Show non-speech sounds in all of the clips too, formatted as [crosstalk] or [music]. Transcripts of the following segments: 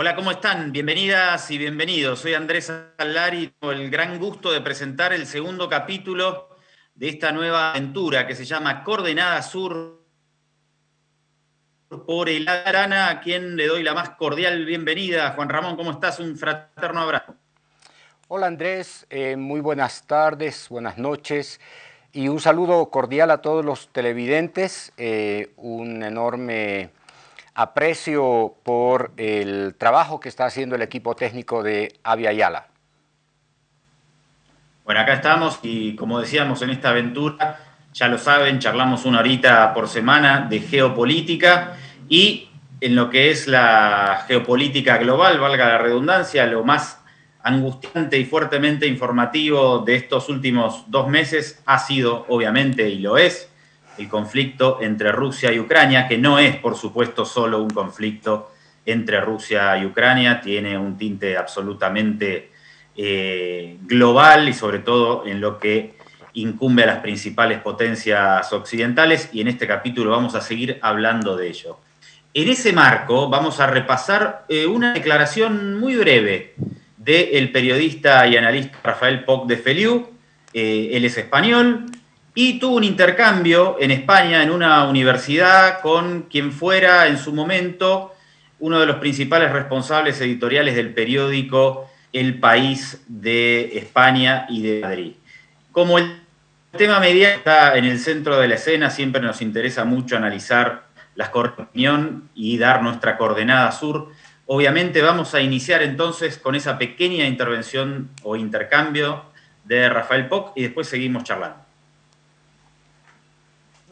Hola, ¿cómo están? Bienvenidas y bienvenidos. Soy Andrés Alari y tengo el gran gusto de presentar el segundo capítulo de esta nueva aventura que se llama Coordenada Sur por el Arana, a quien le doy la más cordial bienvenida. Juan Ramón, ¿cómo estás? Un fraterno abrazo. Hola Andrés, eh, muy buenas tardes, buenas noches y un saludo cordial a todos los televidentes. Eh, un enorme aprecio por el trabajo que está haciendo el equipo técnico de Avia Yala. Bueno, acá estamos y como decíamos en esta aventura, ya lo saben, charlamos una horita por semana de geopolítica y en lo que es la geopolítica global, valga la redundancia, lo más angustiante y fuertemente informativo de estos últimos dos meses ha sido, obviamente, y lo es, el conflicto entre Rusia y Ucrania, que no es, por supuesto, solo un conflicto entre Rusia y Ucrania, tiene un tinte absolutamente eh, global y sobre todo en lo que incumbe a las principales potencias occidentales y en este capítulo vamos a seguir hablando de ello. En ese marco vamos a repasar eh, una declaración muy breve del periodista y analista Rafael Poc de Feliu, eh, él es español, y tuvo un intercambio en España en una universidad con quien fuera en su momento uno de los principales responsables editoriales del periódico El País de España y de Madrid. Como el tema media está en el centro de la escena, siempre nos interesa mucho analizar las opinión y dar nuestra coordenada sur. Obviamente vamos a iniciar entonces con esa pequeña intervención o intercambio de Rafael Poc y después seguimos charlando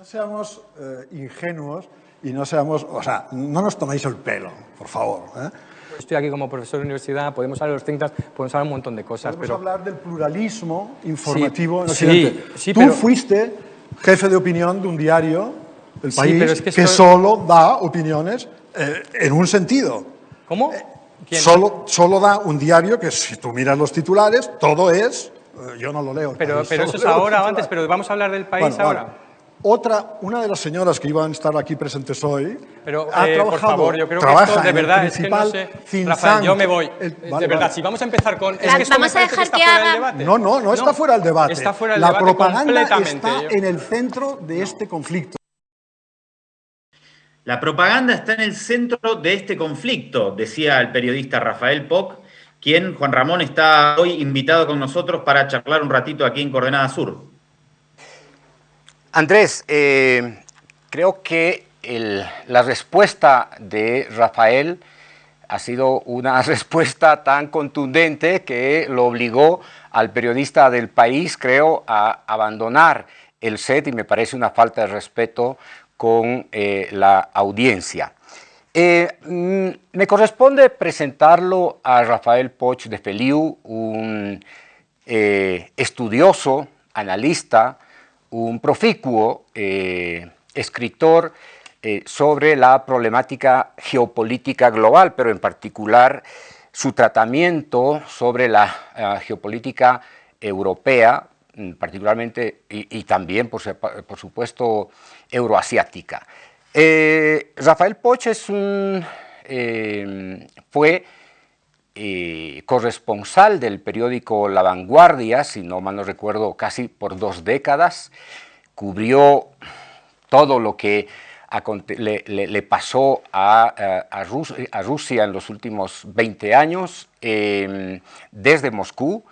seamos eh, ingenuos y no seamos, o sea, no nos toméis el pelo, por favor. ¿eh? Estoy aquí como profesor de universidad, podemos hablar de los 30, podemos hablar un montón de cosas. Podemos pero... hablar del pluralismo informativo sí, en Sí, sí, Tú pero... fuiste jefe de opinión de un diario, El País, pero es que, que esto... solo da opiniones eh, en un sentido. ¿Cómo? ¿Quién? Solo, solo da un diario que si tú miras los titulares, todo es... Yo no lo leo. Pero, pero eso es ahora o antes, pero vamos a hablar del país bueno, ahora. Vale. Otra, una de las señoras que iban a estar aquí presentes hoy Pero, ha eh, trabajado, por favor, yo creo que esto de verdad es que no sé. Rafael, yo me voy. El, de verdad, vale. si vamos a empezar con. Es que esto vamos me a parece dejar que, que está fuera haga- del debate. No, no, no está fuera del debate. Está fuera del La debate propaganda está Yo- en el centro de este conflicto. La propaganda está en el centro de este conflicto, decía el periodista Rafael Poc, quien, Juan Ramón, está hoy invitado con nosotros para charlar un ratito aquí en Coordenada Sur. Andrés, eh, creo que la respuesta de Rafael ha sido una [laughs] respuesta tan contundente que lo obligó al periodista del país, creo, a abandonar el set y me parece una falta de respeto con eh, la audiencia. Eh, mm, me corresponde presentarlo a Rafael Poch de Feliu, un estudioso, analista, un proficuo eh, escritor eh, sobre la problemática geopolítica global, pero en particular su tratamiento sobre la eh, geopolítica europea, mm, particularmente y, también, por, supuesto, euroasiática. Rafael Poch es un, fue eh, corresponsal del periódico La Vanguardia, si no mal no recuerdo, casi por dos décadas, cubrió todo lo que le, pasó a, a- a Rus- a Rusia en los últimos 20 años, eh, desde Moscú,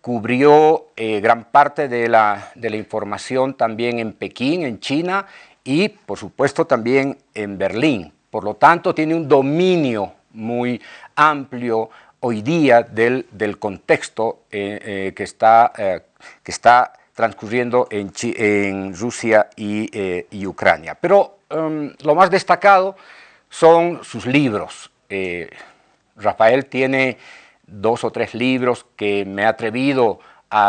cubrió eh, gran parte de la, de la información también en Pekín, en China, y por supuesto también en Berlín. Por lo tanto, tiene un dominio muy amplio hoy día del, del contexto eh, eh, que, está, eh, que está transcurriendo en, en Rusia y, y Ucrania. Pero em, lo más destacado son sus libros. Rafael tiene dos o tres libros que me he atrevido a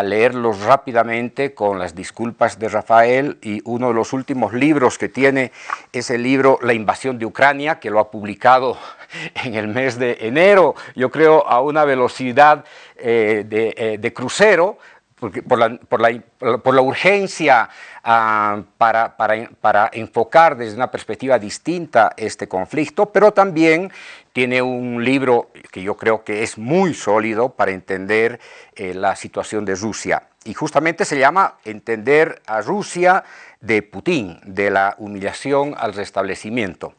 leerlos rápidamente con las disculpas de Rafael y uno de los últimos libros que tiene es el libro La invasión de Ucrania, que lo ha publicado [laughs] en el mes de enero, yo creo a una velocidad eh, de, eh, de crucero, por, la, por, la, por, la, urgencia ah, para, para, para, enfocar desde una perspectiva distinta este conflicto, pero también tiene un libro que yo creo que es muy sólido para entender eh, la situación de Rusia. Y justamente se llama Entender a Rusia de Putin, de la humillación al restablecimiento.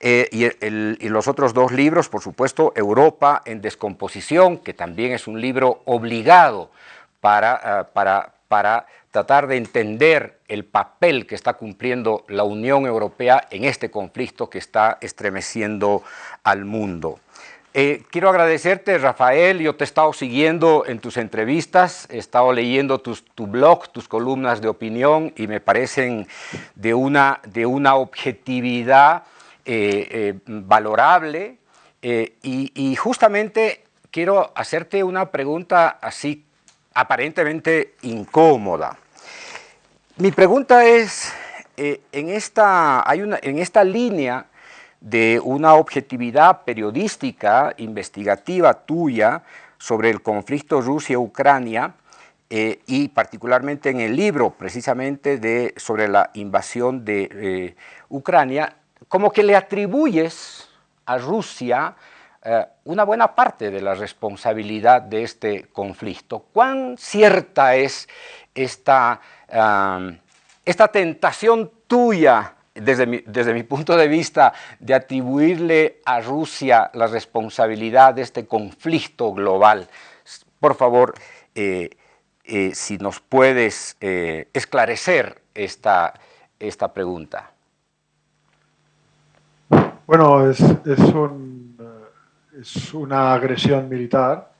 Eh, y, los otros dos libros, por supuesto, Europa en descomposición, que también es un libro obligado para, eh, para, para tratar de entender el papel que está cumpliendo la Unión Europea en este conflicto que está estremeciendo al mundo. Eh, quiero agradecerte, Rafael, yo te he estado siguiendo en tus entrevistas, he estado leyendo tu blog, tus columnas de opinión y me parecen de una, de una objetividad eh, eh, valorable y justamente quiero hacerte una pregunta así aparentemente incómoda. Mi pregunta es, eh, en, esta, hay una, en esta línea de una objetividad periodística, investigativa tuya sobre el conflicto Rusia-Ucrania, eh, y particularmente en el libro precisamente de, sobre la invasión de eh, Ucrania, como que le atribuyes a Rusia una buena parte de la responsabilidad de este conflicto. ¿Cuán cierta es esta, esta tentación tuya, desde mi, desde mi, punto de vista, de atribuirle a Rusia la responsabilidad de este conflicto global? Por favor, eh, eh, si nos puedes esclarecer esta, esta pregunta. Bueno, es, es un es una agresión militar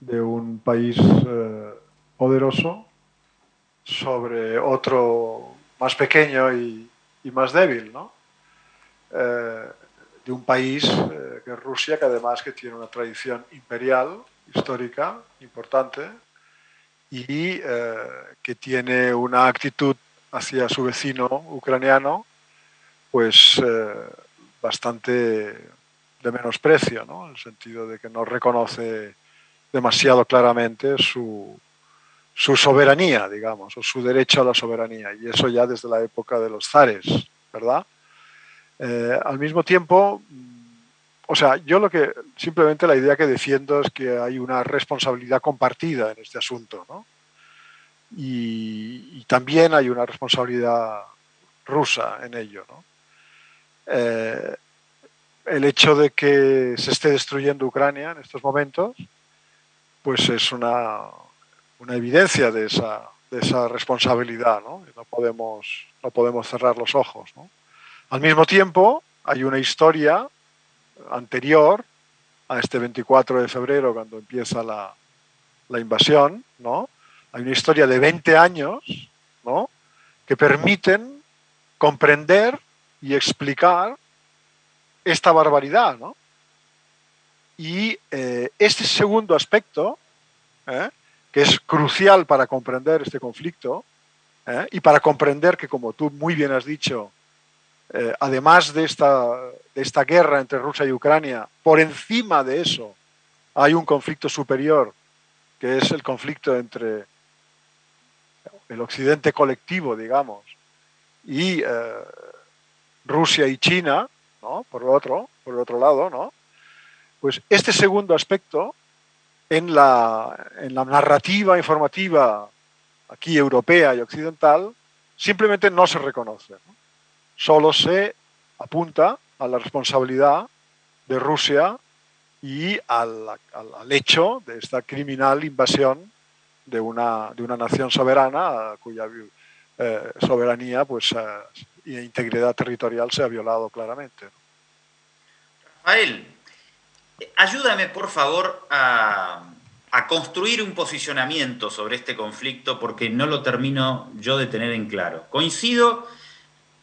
de un país eh, poderoso sobre otro más pequeño y, más débil, ¿no? Eh, de un país eh, que es Rusia, que además que tiene una tradición imperial, histórica, importante, y que tiene una actitud hacia su vecino ucraniano, pues bastante de menosprecio, ¿no? en el sentido de que no reconoce demasiado claramente su, su soberanía, digamos, o su derecho a la soberanía, y eso ya desde la época de los zares, ¿verdad? Eh, al mismo tiempo, o sea, yo lo que, simplemente la idea que defiendo es que hay una responsabilidad compartida en este asunto, ¿no? Y, también hay una responsabilidad rusa en ello, ¿no? Eh, el hecho de que se esté destruyendo Ucrania en estos momentos, pues es una, una evidencia de esa, de esa responsabilidad, ¿no? No podemos, no podemos cerrar los ojos, ¿no? Al mismo tiempo, hay una historia anterior a este 24 de febrero, cuando empieza la, la invasión, ¿no? Hay una historia de 20 años, ¿no? Que permiten comprender y explicar esta barbaridad, ¿no? Y eh, este segundo aspecto, ¿eh? Que es crucial para comprender este conflicto ¿eh? y para comprender que, como tú muy bien has dicho, además de esta, de esta guerra entre Rusia y Ucrania, por encima de eso hay un conflicto superior, que es el conflicto entre el occidente colectivo, digamos, y Rusia y China, por el otro, por el otro lado, ¿no? Pues este segundo aspecto en la, en la narrativa informativa aquí europea y occidental simplemente no se reconoce. Solo se apunta a la responsabilidad de Rusia y al, al, hecho de esta criminal invasión de una, de una nación soberana cuya eh, soberanía pues, eh, e integridad territorial se ha violado claramente. Rafael, ayúdame por favor a, construir un posicionamiento sobre este conflicto porque no lo termino yo de tener en claro. Coincido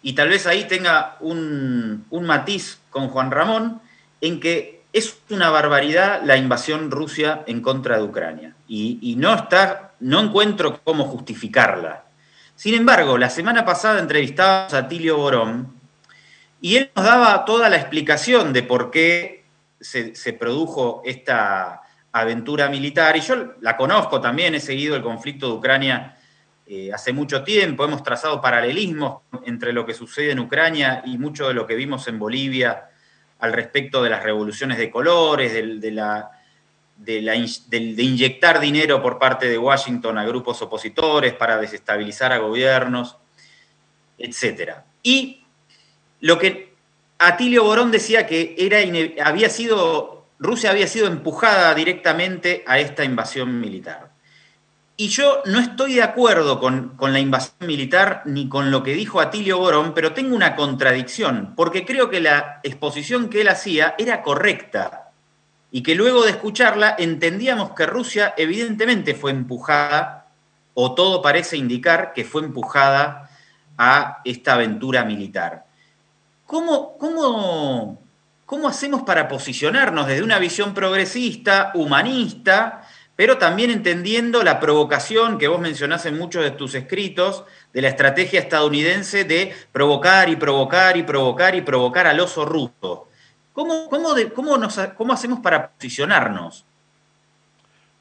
y tal vez ahí tenga un, matiz con Juan Ramón en que es una barbaridad la invasión Rusia en contra de Ucrania y, no, no encuentro cómo justificarla. Sin embargo, la semana pasada entrevistábamos a Tilio Borón y él nos daba toda la explicación de por qué se, produjo esta aventura militar, y yo la conozco también, he seguido el conflicto de Ucrania eh, hace mucho tiempo, hemos trazado paralelismos entre lo que sucede en Ucrania y mucho de lo que vimos en Bolivia al respecto de las revoluciones de colores, de, la, de, inyectar dinero por parte de Washington a grupos opositores para desestabilizar a gobiernos, etc. Y lo que Atilio Borón decía que era había sido, Rusia había sido empujada directamente a esta invasión militar. Y yo no estoy de acuerdo con, la invasión militar ni con lo que dijo Atilio Borón, pero tengo una contradicción, porque creo que la exposición que él hacía era correcta y que luego de escucharla entendíamos que Rusia evidentemente fue empujada, o todo parece indicar que fue empujada a esta aventura militar. ¿Cómo, cómo, cómo hacemos para posicionarnos desde una visión progresista, humanista, pero también entendiendo la provocación que vos mencionás en muchos de tus escritos de la estrategia estadounidense de provocar y provocar y provocar y provocar al oso ruso. ¿Cómo, cómo, hacemos para posicionarnos?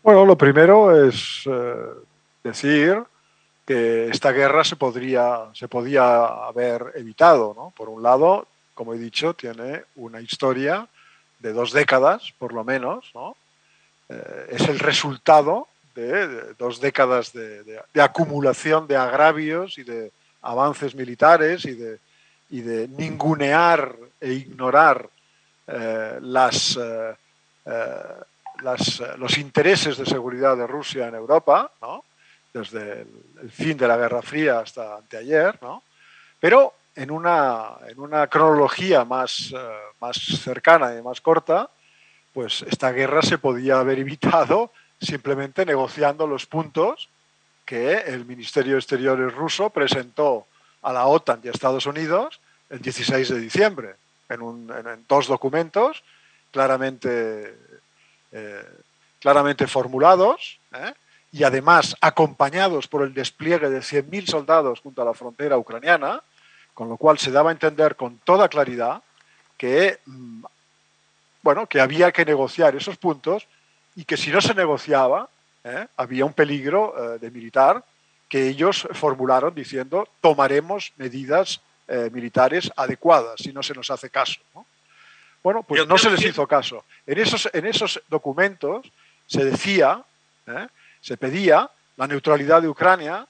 Bueno, lo primero es eh, decir que esta guerra se, podría, se podía haber evitado. ¿no? Por un lado, como he dicho, tiene una historia de dos décadas, por lo menos, ¿no? Eh, es el resultado de, dos décadas de, acumulación de agravios y de avances militares y de, de ningunear e ignorar eh, las, eh, los intereses de seguridad de Rusia en Europa, desde el, fin de la Guerra Fría hasta anteayer, pero en una, en una cronología más, más cercana y más corta, pues esta guerra se podía haber evitado simplemente negociando los puntos que el Ministerio de Exteriores ruso presentó a la OTAN y a Estados Unidos el 16 de diciembre, en, dos documentos claramente, eh, claramente formulados ¿eh? Y además acompañados por el despliegue de 100.000 soldados junto a la frontera ucraniana, con lo cual se daba a entender con toda claridad que mm, bueno, que había que negociar esos puntos y que si no se negociaba, ¿eh? había un peligro eh, de militar que ellos formularon diciendo tomaremos medidas eh, militares adecuadas si no se nos hace caso. Bueno, pues no se les hizo caso. En esos, en esos documentos se decía, se pedía la neutralidad de Ucrania,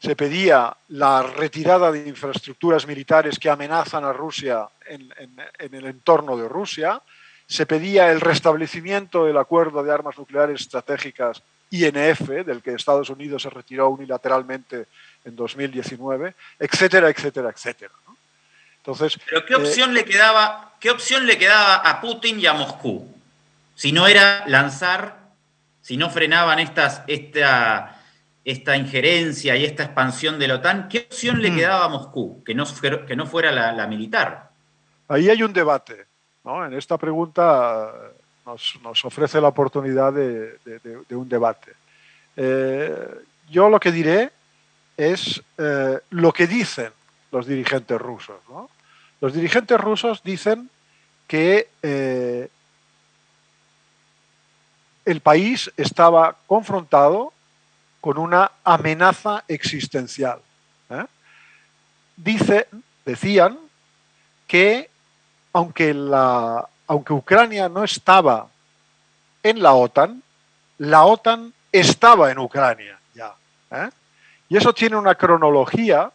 se pedía la retirada de infraestructuras militares que amenazan a Rusia en el entorno de Rusia, se pedía el restablecimiento del acuerdo de armas nucleares estratégicas INF, del que Estados Unidos se retiró unilateralmente en 2019, etcétera, etcétera, etcétera. Entonces, Pero ¿qué eh, opción, le quedaba, ¿qué opción le quedaba a Putin y a Moscú? Si no era lanzar, si no frenaban estas, esta, esta injerencia y esta expansión de la OTAN, ¿qué opción le quedaba a Moscú que no, que no fuera la militar? Ahí hay un debate. En esta pregunta nos, ofrece la oportunidad de, un debate. Eh, yo lo que diré es eh, lo que dicen los dirigentes rusos. Los dirigentes rusos dicen que eh, el país estaba confrontado con una amenaza existencial. Dice, decían que aunque, la, aunque Ucrania no estaba en la OTAN, la OTAN estaba en Ucrania ya. ¿eh? Y eso tiene una cronología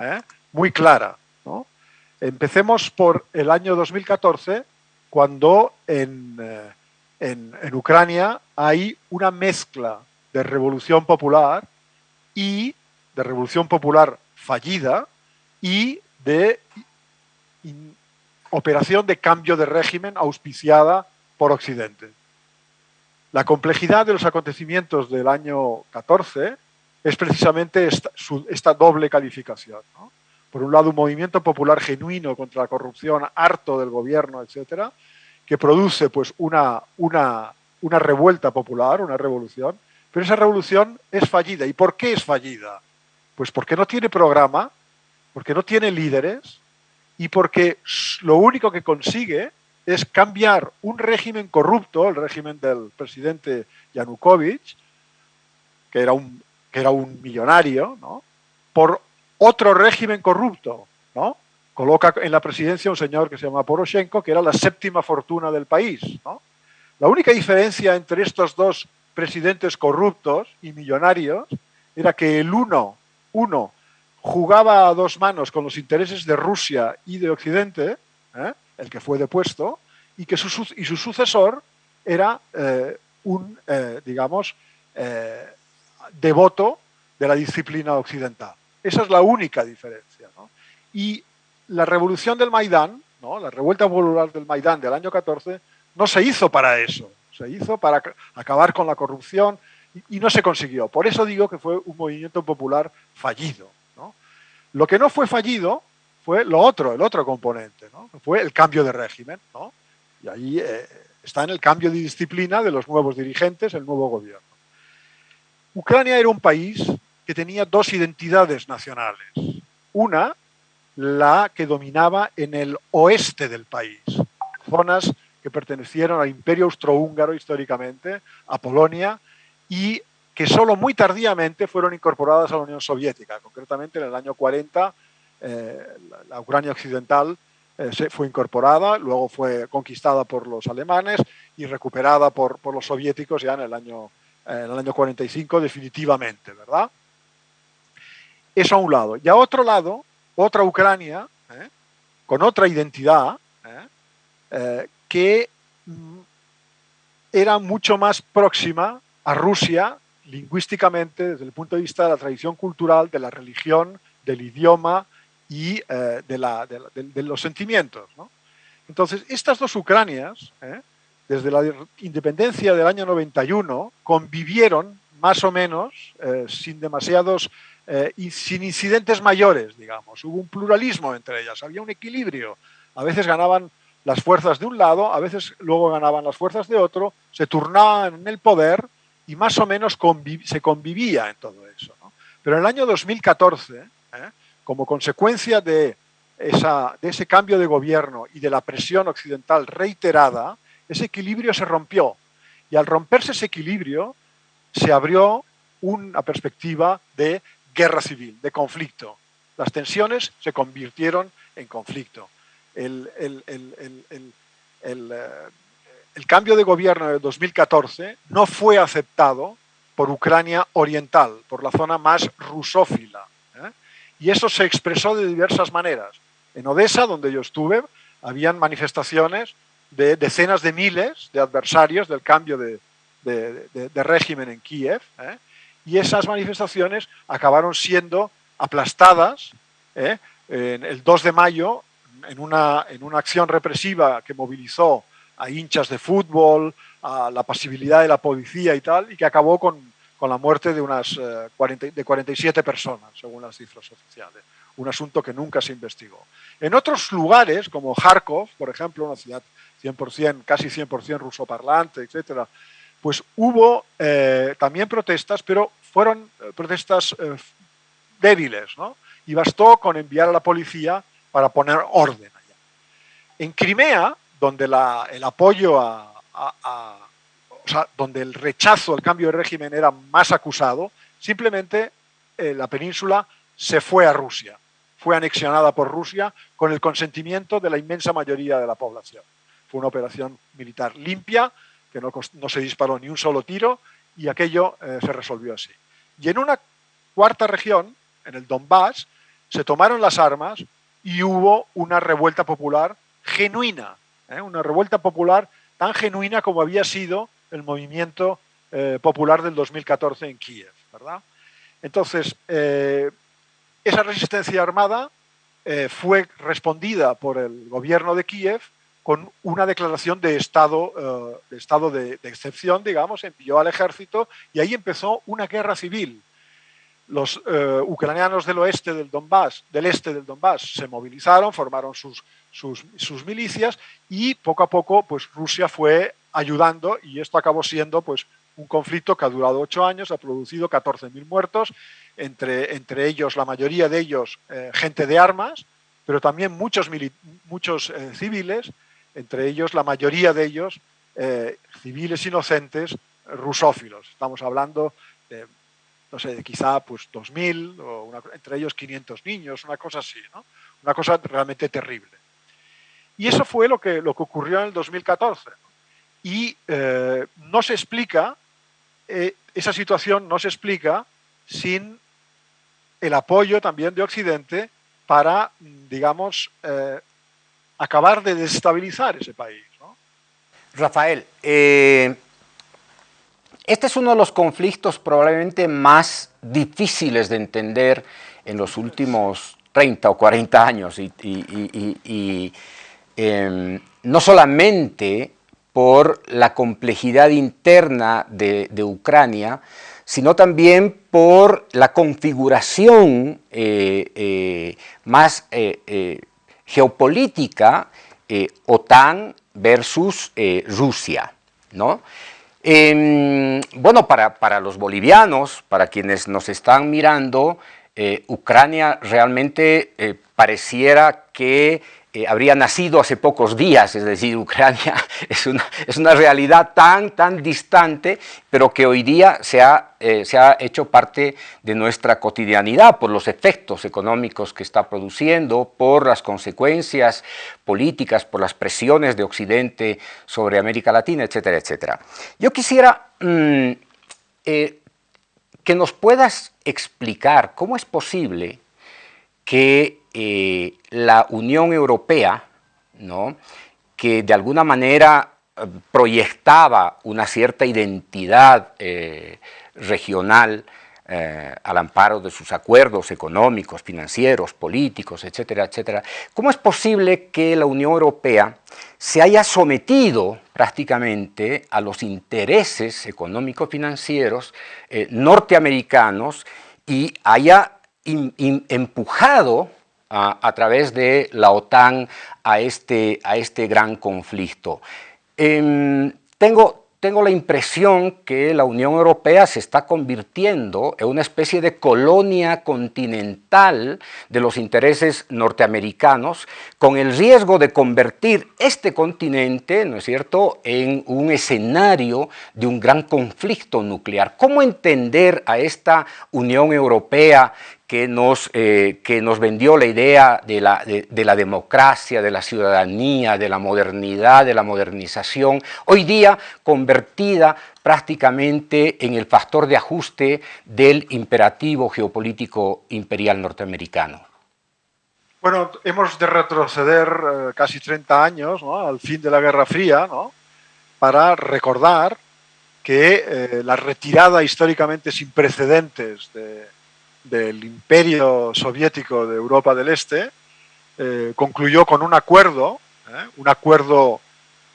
¿eh? muy clara. Empecemos por el año 2014, cuando en, eh, en, Ucrania hay una mezcla de revolución popular y de revolución popular fallida y de operación de cambio de régimen auspiciada por Occidente. La complejidad de los acontecimientos del año 14 es precisamente esta, doble calificación. Por un lado, un movimiento popular genuino contra la corrupción, harto del gobierno, etcétera, que produce pues, una, una, una revuelta popular, una revolución, pero esa revolución es fallida. ¿Y por qué es fallida? Pues porque no tiene programa, porque no tiene líderes, y porque lo único que consigue es cambiar un régimen corrupto, el régimen del presidente Yanukovych, que era un, que era un millonario, ¿no? por otro régimen corrupto. ¿no? Coloca en la presidencia un señor que se llama Poroshenko, que era la séptima fortuna del país. La única diferencia entre estos dos presidentes corruptos y millonarios era que el uno, uno jugaba a dos manos con los intereses de Rusia y de Occidente, ¿eh? el que fue depuesto, y que su, y su sucesor era eh, un, eh, digamos, devoto de la disciplina occidental. Esa es la única diferencia. Y la revolución del Maidán, ¿no? la revuelta popular del Maidán del año 14, no se hizo para eso, se hizo para acabar con la corrupción y, no se consiguió. Por eso digo que fue un movimiento popular fallido. Lo que no fue fallido fue lo otro, el otro componente, fue el cambio de régimen. Y ahí eh, está en el cambio de disciplina de los nuevos dirigentes, el nuevo gobierno. Ucrania era un país que tenía dos identidades nacionales. Una, la que dominaba en el oeste del país, zonas que pertenecieron al Imperio Austrohúngaro históricamente, a Polonia, y que solo muy tardíamente fueron incorporadas a la Unión Soviética. Concretamente en el año 40, eh, la Ucrania occidental eh, fue incorporada, luego fue conquistada por los alemanes y recuperada por, por los soviéticos ya en el, año, en el año 45 definitivamente, ¿verdad? Eso a un lado. Y a otro lado, otra Ucrania, ¿eh? con otra identidad, que mm, era mucho más próxima a Rusia lingüísticamente, desde el punto de vista de la tradición cultural, de la religión, del idioma y eh, de, los sentimientos. Entonces, estas dos Ucranias, ¿eh? desde la independencia del año 91, convivieron más o menos eh, sin demasiados, sin incidentes mayores, digamos. Hubo un pluralismo entre ellas, había un equilibrio. A veces ganaban las fuerzas de un lado, a veces luego ganaban las fuerzas de otro, se turnaban en el poder y más o menos se convivía en todo eso. Pero en el año 2014, ¿eh? como consecuencia de, esa, de ese cambio de gobierno y de la presión occidental reiterada, ese equilibrio se rompió. Y al romperse ese equilibrio, se abrió una perspectiva de guerra civil, de conflicto. Las tensiones se convirtieron en conflicto el, eh, cambio de gobierno de 2014 no fue aceptado por Ucrania Oriental, por la zona más rusófila. ¿eh? Y eso se expresó de diversas maneras. En Odessa, donde yo estuve, habían manifestaciones de decenas de miles de adversarios del cambio de, régimen en Kiev, ¿eh? Y esas manifestaciones acabaron siendo aplastadas. En el 2 de mayo en una, en una acción represiva que movilizó a hinchas de fútbol, a la pasibilidad de la policía y tal, y que acabó con, con la muerte de unas 40, eh, de 47 personas, según las cifras oficiales. Un asunto que nunca se investigó. En otros lugares, como Kharkov, por ejemplo, una ciudad 100%, casi 100% rusoparlante, etc., pues hubo eh, también protestas, pero fueron eh, protestas débiles, ¿no? Y bastó con enviar a la policía para poner orden allá. En Crimea, donde el apoyo a, o sea, donde el rechazo al cambio de régimen era más acusado, simplemente eh, la península se fue a Rusia, fue anexionada por Rusia con el consentimiento de la inmensa mayoría de la población. Fue una operación militar limpia, que no, se disparó ni un solo tiro y aquello eh, se resolvió así. Y en una cuarta región, en el Donbass, se tomaron las armas y hubo una revuelta popular genuina, ¿eh? una revuelta popular tan genuina como había sido el movimiento eh, popular del 2014 en Kiev. Entonces, esa resistencia armada fue respondida por el gobierno de Kiev con una declaración de estado, de, estado de, de excepción, digamos, envió al ejército y ahí empezó una guerra civil. Los eh, ucranianos del oeste del Donbass, del este del Donbass, se movilizaron, formaron sus, sus, milicias y poco a poco pues, Rusia fue ayudando y esto acabó siendo pues, un conflicto que ha durado ocho años, ha producido 14.000 muertos, entre, entre ellos, la mayoría de ellos, eh, gente de armas, pero también muchos, muchos eh, civiles, entre ellos la mayoría de ellos eh, civiles inocentes rusófilos. Estamos hablando de, no sé, de quizá pues 2.000 o entre ellos 500 niños, una cosa así, ¿no? una cosa realmente terrible. Y eso fue lo que, lo que ocurrió en el 2014. Y eh, no se explica, eh, esa situación no se explica sin el apoyo también de Occidente para, digamos, acabar de desestabilizar ese país. Rafael, este es uno de los conflictos probablemente más difíciles de entender en los últimos 30 o 40 años y, em, no solamente por la complejidad interna de, Ucrania, sino también por la configuración eh, eh, más eh, geopolítica OTAN versus Rusia. ¿no? Em, bueno, para, para, los bolivianos, para quienes nos están mirando, Ucrania realmente pareciera que habría nacido hace pocos días, es decir, Ucrania [laughs] es una, es una realidad tan, tan distante, pero que hoy día se ha, eh, se ha hecho parte de nuestra cotidianidad por los efectos económicos que está produciendo, por las consecuencias políticas, por las presiones de Occidente sobre América Latina, etcétera, etcétera. Yo quisiera mm, eh, que nos puedas explicar cómo es posible que eh, la Unión Europea, ¿no? que de alguna manera eh, proyectaba una cierta identidad eh, regional al amparo de sus acuerdos económicos, financieros, políticos, etcétera, etcétera. ¿Cómo es posible que la Unión Europea se haya sometido prácticamente a los intereses económico-financieros norteamericanos y haya empujado a, través de la OTAN a este, a este gran conflicto. Em, tengo, tengo la impresión que la Unión Europea se está convirtiendo en una especie de colonia continental de los intereses norteamericanos, con el riesgo de convertir este continente, ¿no es cierto?, en un escenario de un gran conflicto nuclear. ¿Cómo entender a esta Unión Europea que nos, eh, que nos vendió la idea de la, de, la, democracia, de la ciudadanía, de la modernidad, de la modernización, hoy día convertida prácticamente en el factor de ajuste del imperativo geopolítico imperial norteamericano. Bueno, hemos de retroceder eh, casi 30 años al fin de la Guerra Fría para recordar que eh, la retirada históricamente sin precedentes de, del imperio soviético de Europa del Este, eh, concluyó con un acuerdo, ¿eh? un acuerdo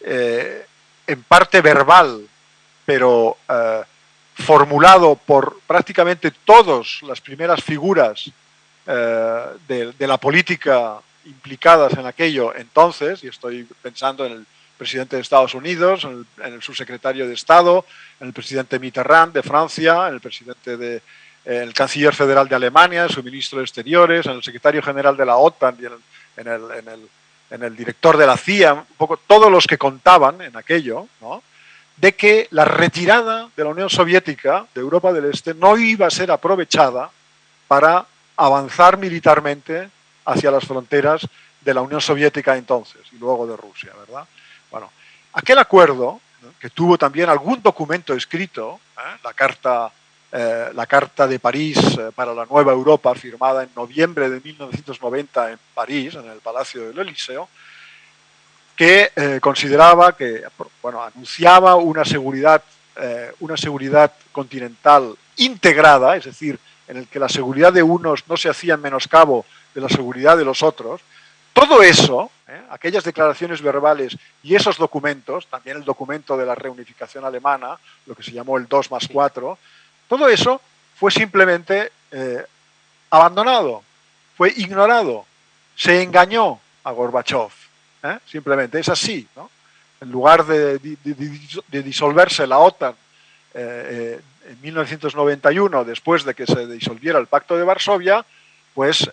eh, en parte verbal, pero formulado por prácticamente todas las primeras figuras de, la política implicadas en aquello entonces, y estoy pensando en el presidente de Estados Unidos, en el, en el subsecretario de Estado, en el presidente Mitterrand de Francia, en el presidente de, el canciller federal de Alemania, su ministro de Exteriores, en el secretario general de la OTAN y en el, director de la CIA, un poco todos los que contaban en aquello, de que la retirada de la Unión Soviética de Europa del Este no iba a ser aprovechada para avanzar militarmente hacia las fronteras de la Unión Soviética entonces y luego de Rusia, ¿verdad? Bueno, aquel acuerdo, que tuvo también algún documento escrito, ¿eh? la Carta eh, la Carta de París eh, para la Nueva Europa, firmada en noviembre de 1990 en París, en el Palacio del Eliseo, que eh, consideraba que, bueno, anunciaba una seguridad, una seguridad continental integrada, es decir, en el que la seguridad de unos no se hacía en menoscabo de la seguridad de los otros, todo eso, aquellas declaraciones verbales y esos documentos, también el documento de la reunificación alemana, lo que se llamó el 2 más 4, todo eso fue simplemente eh, abandonado, fue ignorado, se engañó a Gorbachev, ¿eh? simplemente, es así. En lugar de, disolverse la OTAN eh, en 1991, después de que se disolviera el Pacto de Varsovia, pues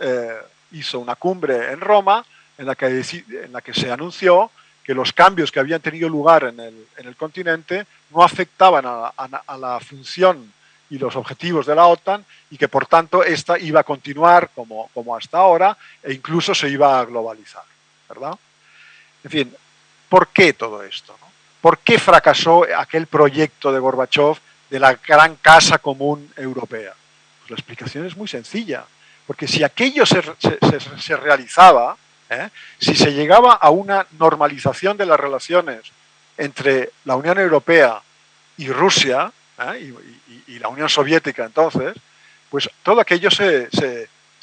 hizo una cumbre en Roma en la que, en la que se anunció que los cambios que habían tenido lugar en el, continente no afectaban a, la función y los objetivos de la OTAN y que por tanto esta iba a continuar como, como hasta ahora e incluso se iba a globalizar, ¿verdad? En fin, ¿por qué todo esto? ¿Por qué fracasó aquel proyecto de Gorbachev de la gran casa común europea? Pues la explicación es muy sencilla, porque si aquello se, se, realizaba, ¿eh? si se llegaba a una normalización de las relaciones entre la Unión Europea y Rusia, ¿eh? y, la Unión Soviética entonces, pues todo aquello se,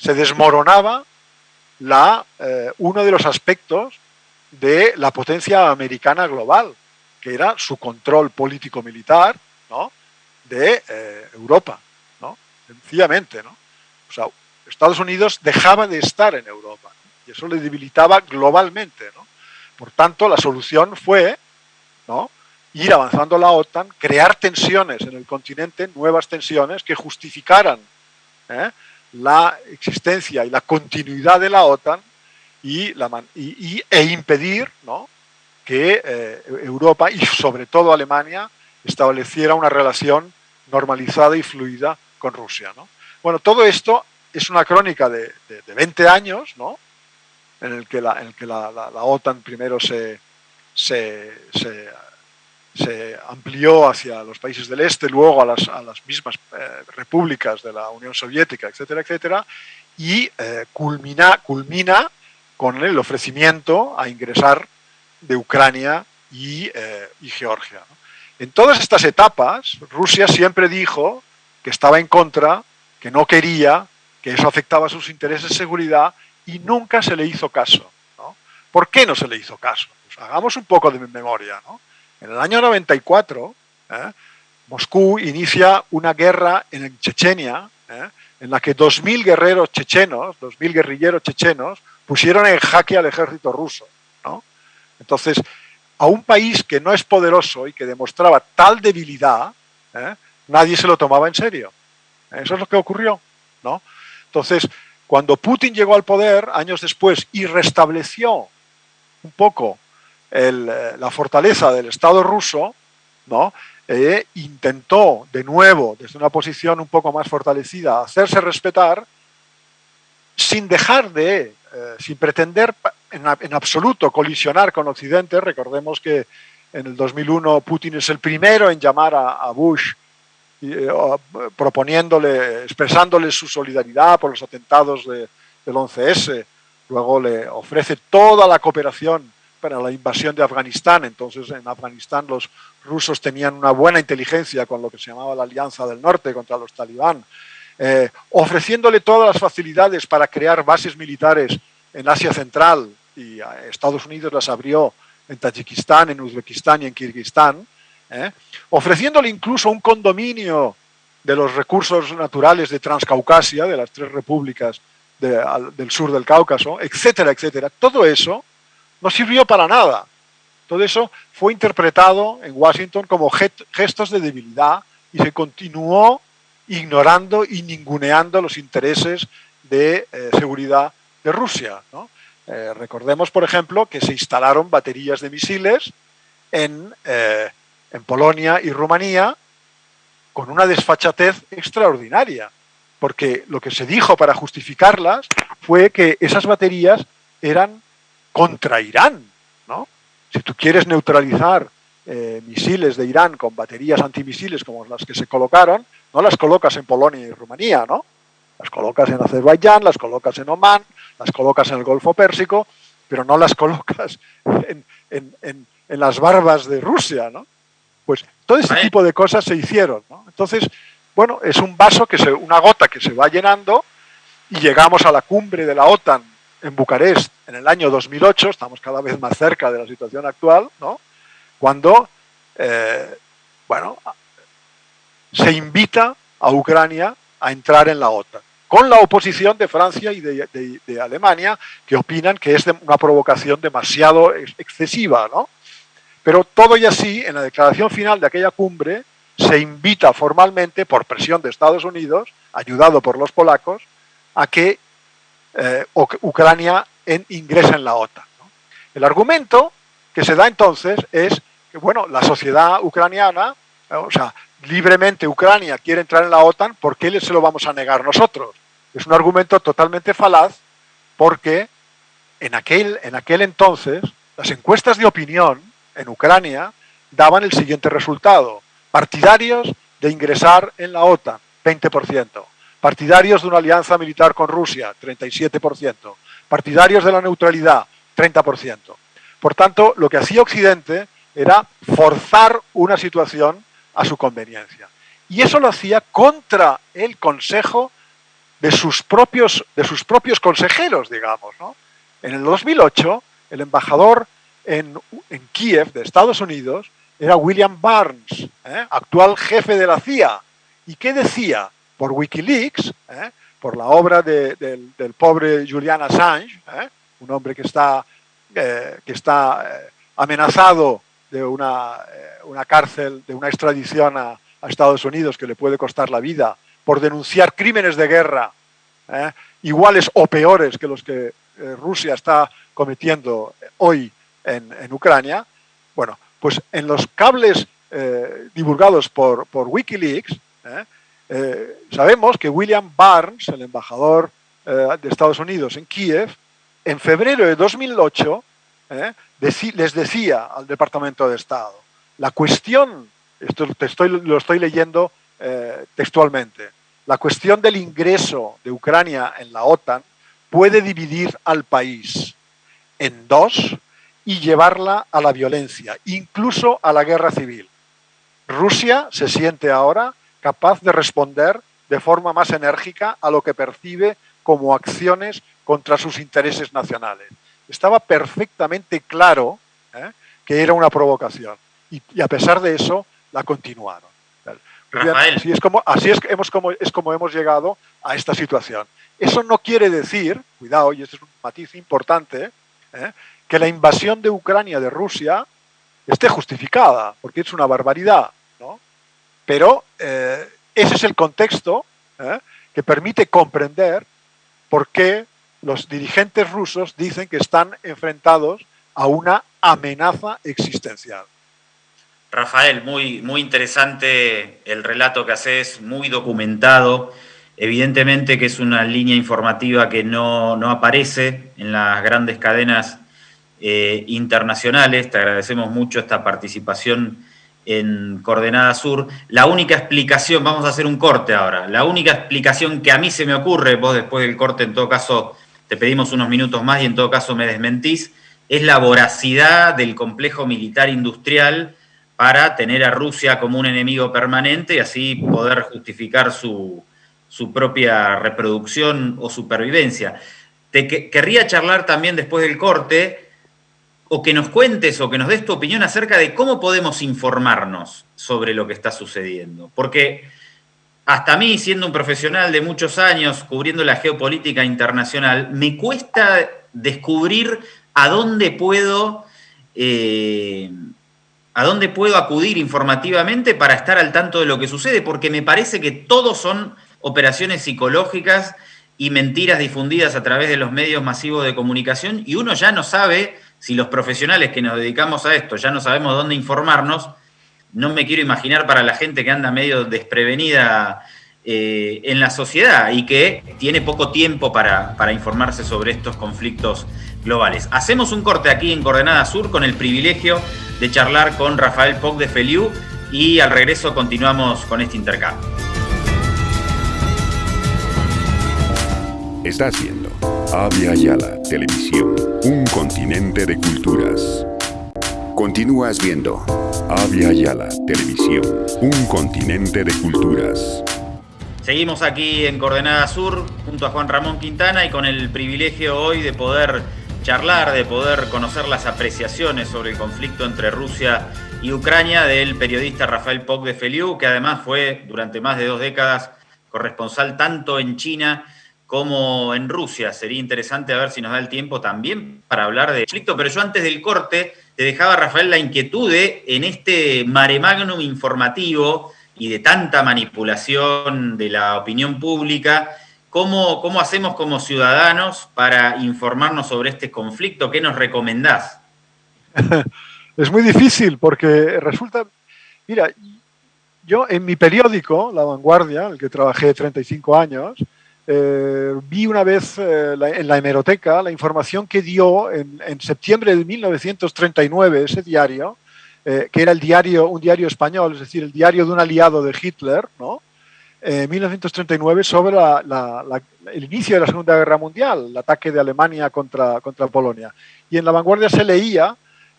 desmoronaba la, eh, uno de los aspectos de la potencia americana global, que era su control político-militar ¿no? de eh, Europa, ¿no? sencillamente. ¿no? Estados Unidos dejaba de estar en Europa y eso le debilitaba globalmente. ¿no? Por tanto, la solución fue ¿no? Ir avanzando la OTAN, crear tensiones en el continente, nuevas tensiones que justificaran ¿eh? la existencia y la continuidad de la OTAN y, e impedir que eh, Europa y sobre todo Alemania estableciera una relación normalizada y fluida con Rusia. ¿no? Bueno, todo esto es una crónica de, de, 20 años, ¿no? en el que la, en el que la, OTAN primero se, se, se, amplió hacia los países del este, luego a las, mismas eh, repúblicas de la Unión Soviética, etcétera, etcétera, y eh, culmina, culmina con el ofrecimiento a ingresar de Ucrania y, eh, Georgia. En todas estas etapas, Rusia siempre dijo que estaba en contra, que no quería, que eso afectaba sus intereses de seguridad y nunca se le hizo caso. ¿Por qué no se le hizo caso? Pues hagamos un poco de memoria. En el año 94, ¿eh? Moscú inicia una guerra en Chechenia ¿eh? en la que 2.000 guerreros chechenos, 2.000 guerrilleros chechenos, pusieron en jaque al ejército ruso. Entonces, a un país que no es poderoso y que demostraba tal debilidad, ¿eh? nadie se lo tomaba en serio. Eso es lo que ocurrió. Entonces, cuando Putin llegó al poder, años después, y restableció un poco eh, la fortaleza del Estado ruso, ¿no? Eh, intentó de nuevo, desde una posición un poco más fortalecida, hacerse respetar sin dejar de eh, sin pretender en, absoluto colisionar con Occidente, recordemos que en el 2001 Putin es el primero en llamar a, Bush eh, proponiéndole, expresándole su solidaridad por los atentados del 11S, luego le ofrece toda la cooperación para la invasión de Afganistán, entonces en Afganistán los rusos tenían una buena inteligencia con lo que se llamaba la Alianza del Norte contra los talibán, eh, ofreciéndole todas las facilidades para crear bases militares en Asia Central y Estados Unidos las abrió en Tayikistán, en Uzbekistán y en Kirguistán, eh, ofreciéndole incluso un condominio de los recursos naturales de Transcaucasia, de las tres repúblicas del sur del Cáucaso, etcétera, etcétera. Todo eso no sirvió para nada. Todo eso fue interpretado en Washington como gestos de debilidad y se continuó ignorando y ninguneando los intereses de eh, seguridad de Rusia. Eh, recordemos, por ejemplo, que se instalaron baterías de misiles en, eh, en Polonia y Rumanía con una desfachatez extraordinaria, porque lo que se dijo para justificarlas fue que esas baterías eran contra Irán. ¿no? Si tú quieres neutralizar misiles de Irán con baterías antimisiles como las que se colocaron, no las colocas en Polonia y Rumanía, ¿no? Las colocas en Azerbaiyán, las colocas en Omán, las colocas en el Golfo Pérsico, pero no las [laughs] colocas en, las barbas de Rusia, ¿no? Pues todo este tipo de cosas se hicieron, ¿no? Entonces, bueno, es un vaso, que se, una gota que se va llenando y llegamos a la cumbre de la OTAN en Bucarest en el año 2008, estamos cada vez más cerca de la situación actual, ¿no? Cuando, eh, bueno, se invita a Ucrania a entrar en la OTAN, con la oposición de Francia y de, Alemania, que opinan que es una provocación demasiado excesiva. ¿no? Pero todo y así, en la declaración final de aquella cumbre, se invita formalmente, por presión de Estados Unidos, ayudado por los polacos, a que eh, Ucrania en, ingrese en la OTAN. El argumento que se da entonces es que, bueno, la sociedad ucraniana, eh, o sea, libremente Ucrania quiere entrar en la OTAN, ¿por qué se lo vamos a negar nosotros? Es un argumento totalmente falaz porque en aquel, en aquel entonces las encuestas de opinión en Ucrania daban el siguiente resultado. Partidarios de ingresar en la OTAN, 20%. Partidarios de una alianza militar con Rusia, 37%. Partidarios de la neutralidad, 30%. Por tanto, lo que hacía Occidente era forzar una situación a su conveniencia. Y eso lo hacía contra el consejo de sus propios, de sus propios consejeros, digamos. En el 2008, el embajador en, en Kiev, de Estados Unidos, era William Barnes, ¿eh? actual jefe de la CIA. ¿Y qué decía? Por Wikileaks, ¿eh? por la obra del, pobre Julian Assange, ¿eh? un hombre que está, que está amenazado de una, una, cárcel, de una extradición a, a, Estados Unidos que le puede costar la vida por denunciar crímenes de guerra iguales o peores que los que Rusia está cometiendo hoy en, en Ucrania. Bueno, pues en los cables eh, divulgados por, Wikileaks, eh, eh, sabemos que William Barnes, el embajador de Estados Unidos en Kiev, en febrero de 2008 les decía al Departamento de Estado, la cuestión, esto estoy, lo estoy leyendo textualmente, la cuestión del ingreso de Ucrania en la OTAN puede dividir al país en dos y llevarla a la violencia, incluso a la guerra civil. Rusia se siente ahora capaz de responder de forma más enérgica a lo que percibe como acciones contra sus intereses nacionales. Estaba perfectamente claro ¿eh? que era una provocación y, a pesar de eso la continuaron. Así es como, así es, hemos, como, es como hemos llegado a esta situación. Eso no quiere decir, cuidado, y este es un matiz importante, ¿eh? que la invasión de Ucrania de Rusia esté justificada, porque es una barbaridad. Pero eh, ese es el contexto ¿eh? que permite comprender por qué los dirigentes rusos dicen que están enfrentados a una amenaza existencial. Rafael, muy, muy interesante el relato que haces, muy documentado. Evidentemente que es una línea informativa que no, no aparece en las grandes cadenas eh, internacionales. Te agradecemos mucho esta participación en Coordenada Sur. La única explicación, vamos a hacer un corte ahora, la única explicación que a mí se me ocurre, vos después del corte en todo caso te pedimos unos minutos más y en todo caso me desmentís, es la voracidad del complejo militar industrial para tener a Rusia como un enemigo permanente y así poder justificar su, su propia reproducción o supervivencia. Te querría charlar también después del corte o que nos cuentes o que nos des tu opinión acerca de cómo podemos informarnos sobre lo que está sucediendo. Porque hasta mí, siendo un profesional de muchos años cubriendo la geopolítica internacional, me cuesta descubrir a dónde puedo, eh, a dónde puedo acudir informativamente para estar al tanto de lo que sucede, porque me parece que todos son operaciones psicológicas y mentiras difundidas a través de los medios masivos de comunicación y uno ya no sabe si los profesionales que nos dedicamos a esto ya no sabemos dónde informarnos, no me quiero imaginar para la gente que anda medio desprevenida eh, en la sociedad y que tiene poco tiempo para, para, informarse sobre estos conflictos globales. Hacemos un corte aquí en Coordenada Sur con el privilegio de charlar con Rafael Poc de Feliu y al regreso continuamos con este intercambio. Estás viendo Avia Yala Televisión, un continente de culturas. Continúas viendo Avia Yala Televisión, un continente de culturas. Seguimos aquí en Coordenada Sur junto a Juan Ramón Quintana y con el privilegio hoy de poder charlar, de poder conocer las apreciaciones sobre el conflicto entre Rusia y Ucrania del periodista Rafael Poc de Feliu, que además fue durante más de dos décadas corresponsal tanto en China como en Rusia. Sería interesante a ver si nos da el tiempo también para hablar de conflicto, pero yo antes del corte te dejaba, Rafael, la inquietud de, en este mare magnum informativo y de tanta manipulación de la opinión pública, ¿cómo, cómo hacemos como ciudadanos para informarnos sobre este conflicto? ¿Qué nos recomendás? [laughs] es muy difícil porque resulta, mira, yo en mi periódico, La Vanguardia, el que trabajé 35 años, eh, vi una vez eh, en la hemeroteca la información que dio en, septiembre de 1939 ese diario, eh, que era el diario, un diario español, es decir, el diario de un aliado de Hitler, ¿no? En 1939 sobre el inicio de la Segunda Guerra Mundial, el ataque de Alemania contra, contra Polonia. Y en la vanguardia se leía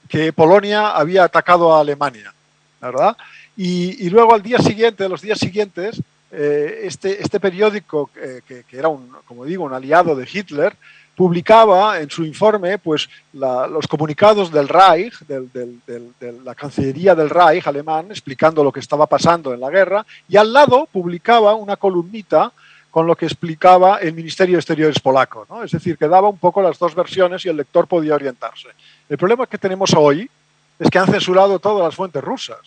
que Polonia había atacado a Alemania, ¿verdad? Y, luego al día siguiente, los días siguientes, eh, este, este periódico, eh, que, era, un, como digo, un aliado de Hitler, publicaba en su informe pues, los comunicados del Reich, de la Cancillería del Reich alemán, explicando lo que estaba pasando en la guerra, y al lado publicaba una columnita con lo que explicaba el Ministerio de Exteriores polaco. Es decir, que daba un poco las dos versiones y el lector podía orientarse. El problema que tenemos hoy es que han censurado todas las fuentes rusas.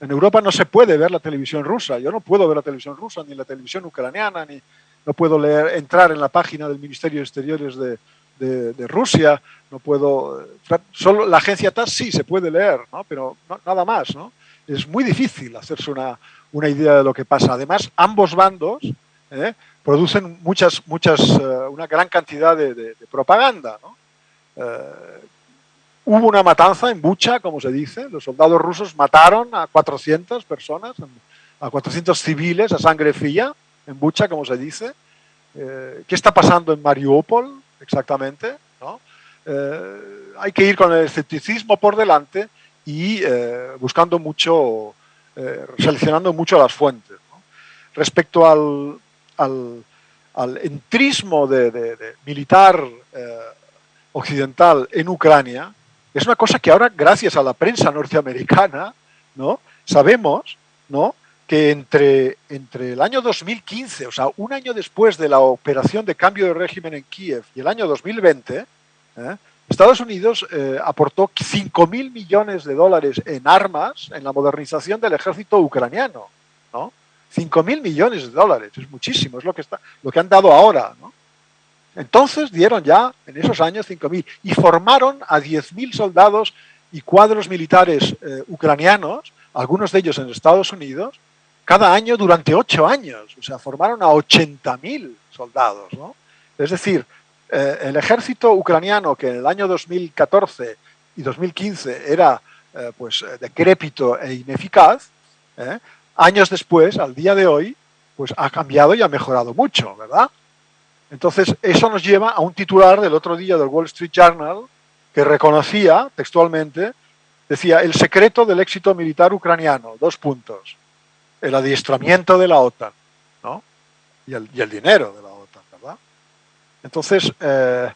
En Europa no se puede ver la televisión rusa. Yo no puedo ver la televisión rusa, ni la televisión ucraniana, ni no puedo leer, entrar en la página del Ministerio de Exteriores de, Rusia. No puedo. Solo la agencia TAS sí se puede leer, ¿no? pero nada más. ¿no? Es muy difícil hacerse una, una, idea de lo que pasa. Además, ambos bandos ¿eh? producen muchas, muchas, eh, una gran cantidad de, propaganda. ¿no? Eh, Hubo una matanza en Bucha, como se dice. Los soldados rusos mataron a 400 personas, a 400 civiles a sangre fría en Bucha, como se dice. Eh, ¿Qué está pasando en Mariupol exactamente? Eh, hay que ir con el escepticismo por delante y eh, buscando mucho, seleccionando mucho las fuentes. Respecto al, al, entrismo de militar occidental en Ucrania, es una cosa que ahora, gracias a la prensa norteamericana, ¿no? sabemos ¿no? que entre, entre el año 2015, o sea, un año después de la operación de cambio de régimen en Kiev y el año 2020, ¿eh? Estados Unidos eh, aportó 5 mil millones de dólares en armas en la modernización del ejército ucraniano. ¿no? 5 mil millones de dólares, es muchísimo, es lo que, está, lo que han dado ahora. ¿no? Entonces dieron ya en esos años 5.000 y formaron a 10.000 soldados y cuadros militares eh, ucranianos, algunos de ellos en Estados Unidos, cada año durante ocho años. O sea, formaron a 80.000 soldados. ¿no? Es decir, eh, el ejército ucraniano que en el año 2014 y 2015 era eh, pues, decrépito e ineficaz, años después, al día de hoy, pues ha cambiado y ha mejorado mucho, ¿verdad? Entonces, eso nos lleva a un titular del otro día del Wall Street Journal que reconocía textualmente, decía, el secreto del éxito militar ucraniano, dos puntos, el adiestramiento de la OTAN ¿no? y, el, dinero de la OTAN, ¿verdad? Entonces, eh,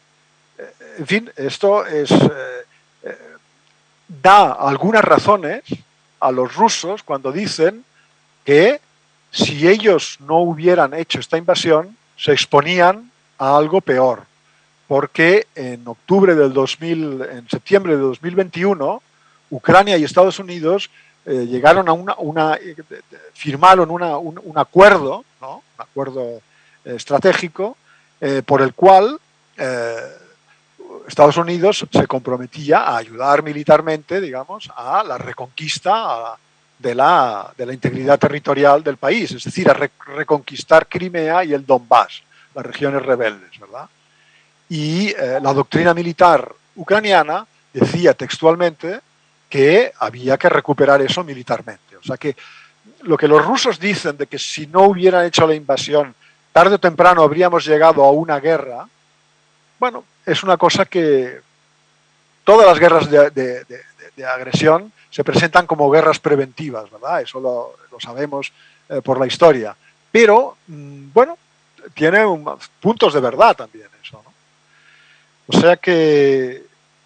en fin, esto es, eh, eh, da algunas razones a los rusos cuando dicen que si ellos no hubieran hecho esta invasión, se exponían a algo peor, porque en octubre del 2000, en septiembre de 2021, Ucrania y Estados Unidos eh, llegaron a una, eh, firmaron un, acuerdo, un acuerdo eh, estratégico, por el cual Estados Unidos se comprometía a ayudar militarmente, digamos, a la reconquista de, la, de, la, integridad territorial del país, es decir, a reconquistar Crimea y el Donbass las regiones rebeldes, ¿verdad? Y eh, la doctrina militar ucraniana decía textualmente que había que recuperar eso militarmente. O sea que lo que los rusos dicen de que si no hubieran hecho la invasión, tarde o temprano habríamos llegado a una guerra, bueno, es una cosa que todas las guerras de, agresión se presentan como guerras preventivas, ¿verdad? Eso lo, sabemos eh, por la historia. Pero, mm, bueno, tiene puntos de verdad también eso. ¿no? O sea que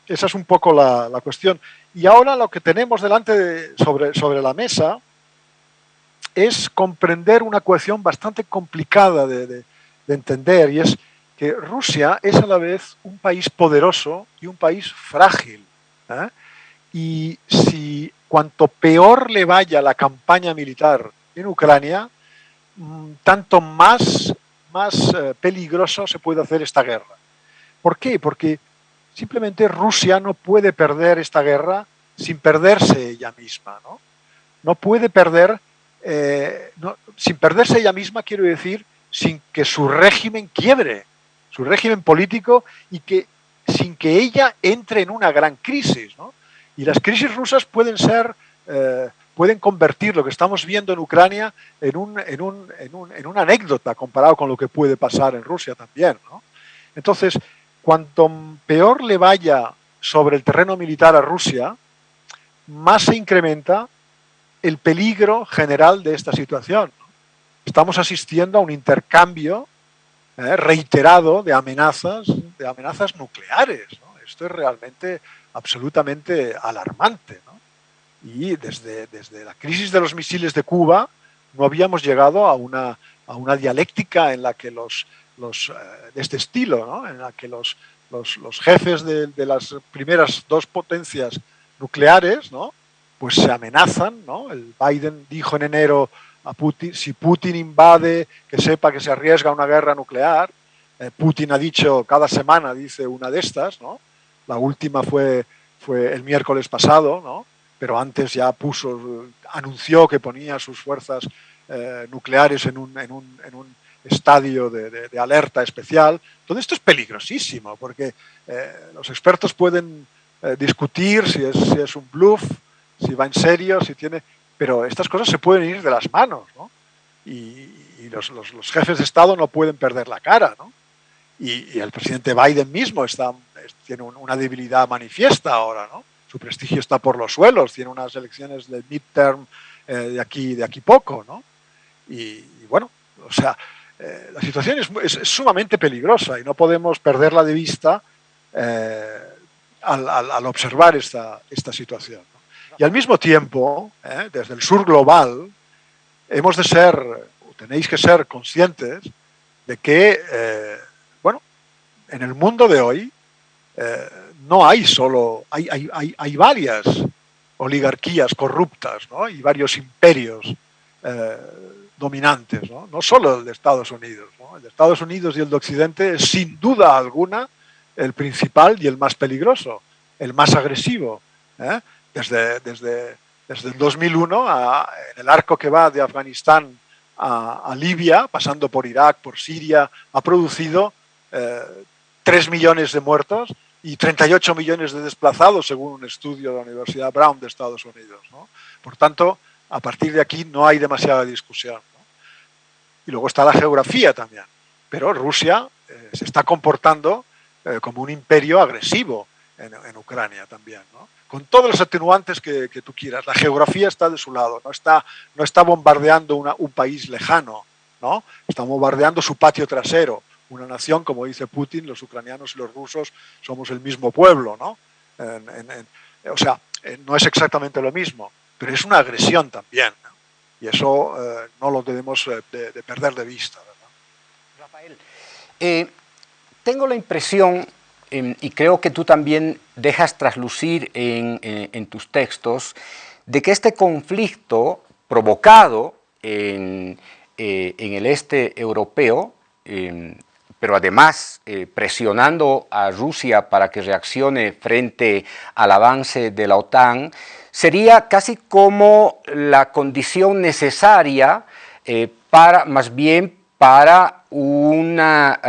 esa es un poco la, cuestión. Y ahora lo que tenemos delante sobre, sobre la mesa es comprender una cuestión bastante complicada de, entender y es que Rusia es a la vez un país poderoso y un país frágil. ¿eh? Y si cuanto peor le vaya la campaña militar en Ucrania, mm, tanto más más eh, peligroso se puede hacer esta guerra. ¿Por qué? Porque simplemente Rusia no puede perder esta guerra sin perderse ella misma. No, no puede perder, eh, sin perderse ella misma, quiero decir, sin que su régimen quiebre, su régimen político y que sin que ella entre en una gran crisis. Y las crisis rusas pueden ser, eh, pueden convertir lo que estamos viendo en Ucrania en, un, en, un, en, una anécdota comparado con lo que puede pasar en Rusia también. Entonces, cuanto peor le vaya sobre el terreno militar a Rusia, más se incrementa el peligro general de esta situación estamos asistiendo a un intercambio eh, reiterado de amenazas, de amenazas nucleares. Esto es realmente absolutamente alarmante. Y desde, desde la crisis de los misiles de Cuba no habíamos llegado a una, a una dialéctica en la que los, los eh, de este estilo, en la que los, los, los jefes de, de, las primeras dos potencias nucleares, ¿no? pues se amenazan. ¿no? El Biden dijo en enero Putin, si Putin invade, que sepa que se arriesga a una guerra nuclear. Eh, Putin ha dicho cada semana, dice una de estas, ¿no? La última fue, fue el miércoles pasado, ¿no? Pero antes ya puso, anunció que ponía sus fuerzas eh, nucleares en un, en un, en un estadio de, de, alerta especial. Todo esto es peligrosísimo porque eh, los expertos pueden discutir si es, si es un bluff, si va en serio, si tiene pero estas cosas se pueden ir de las manos, ¿no? Y, los, jefes de Estado no pueden perder la cara, ¿no? Y, el presidente Biden mismo está, tiene una debilidad manifiesta ahora, ¿no? Su prestigio está por los suelos, tiene unas elecciones de midterm eh, de, aquí, de aquí poco, ¿no? Y, bueno, o sea, eh, la situación es, sumamente peligrosa y no podemos perderla de vista eh, al, al, observar esta, esta situación. Y al mismo tiempo, ¿eh? desde el sur global, hemos de ser, tenéis que ser conscientes de que, eh, en el mundo de hoy eh, no hay solo, hay, hay, hay, varias oligarquías corruptas ¿no? y varios imperios dominantes, ¿no? no solo el de Estados Unidos. El de Estados Unidos y el de Occidente es sin duda alguna el principal y el más peligroso, el más agresivo desde, desde, desde el 2001 en el arco que va de Afganistán a, Libia, pasando por Irak, por Siria, ha producido eh, 3 millones de muertos y 38 millones de desplazados, según un estudio de la Universidad Brown de Estados Unidos. Por tanto, a partir de aquí no hay demasiada discusión. Y luego está la geografía también. Pero Rusia eh, se está comportando eh, como un imperio agresivo en, Ucrania también. con todos los atenuantes que, tú quieras. La geografía está de su lado, no está, no está bombardeando un país lejano, ¿no? está bombardeando su patio trasero. Una nación, como dice Putin, los ucranianos y los rusos somos el mismo pueblo. ¿no? o sea, eh, no es exactamente lo mismo, pero es una agresión también. Y eso eh, no lo debemos eh, de, perder de vista. Rafael, tengo la impresión Em, y creo que tú también dejas traslucir en, tus textos, de que este conflicto provocado en, el este europeo, em, pero además eh, presionando a Rusia para que reaccione frente al avance de la OTAN, sería casi como la condición necesaria eh, para, más bien para una,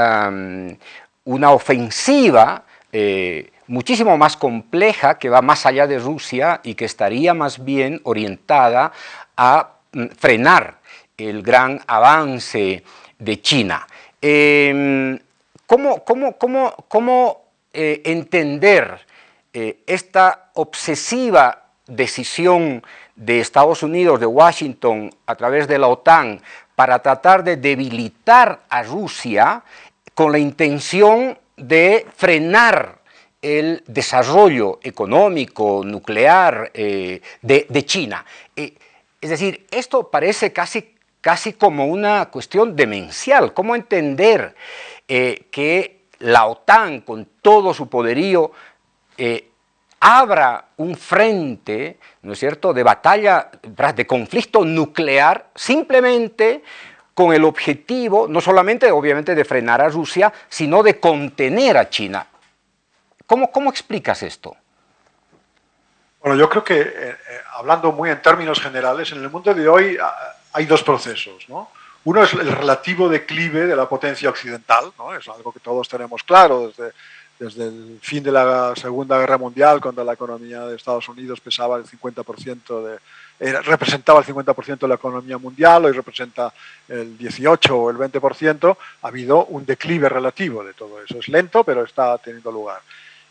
una ofensiva eh, muchísimo más compleja que va más allá de Rusia y que estaría más bien orientada a mm, frenar el gran avance de China. Em, ¿Cómo, cómo, eh, entender eh, esta obsesiva decisión de Estados Unidos, de Washington, a través de la OTAN, para tratar de debilitar a Rusia con la intención de frenar el desarrollo económico, nuclear eh, de, China. Es decir, esto parece casi, casi como una cuestión demencial. ¿Cómo entender eh, que la OTAN, con todo su poderío, abra un frente, ¿no es cierto?, de batalla, de conflicto nuclear, simplemente con el objetivo no solamente obviamente de frenar a Rusia, sino de contener a China. ¿Cómo, cómo explicas esto? Bueno, yo creo que, eh, eh, hablando muy en términos generales, en el mundo de hoy hay dos procesos. ¿no? Uno es el relativo declive de la potencia occidental, ¿no? es algo que todos tenemos claro desde, desde el fin de la Segunda Guerra Mundial, cuando la economía de Estados Unidos pesaba el 50% de, representaba el 50% de la economía mundial, hoy representa el 18 o el 20%, ha habido un declive relativo de todo eso. Es lento, pero está teniendo lugar.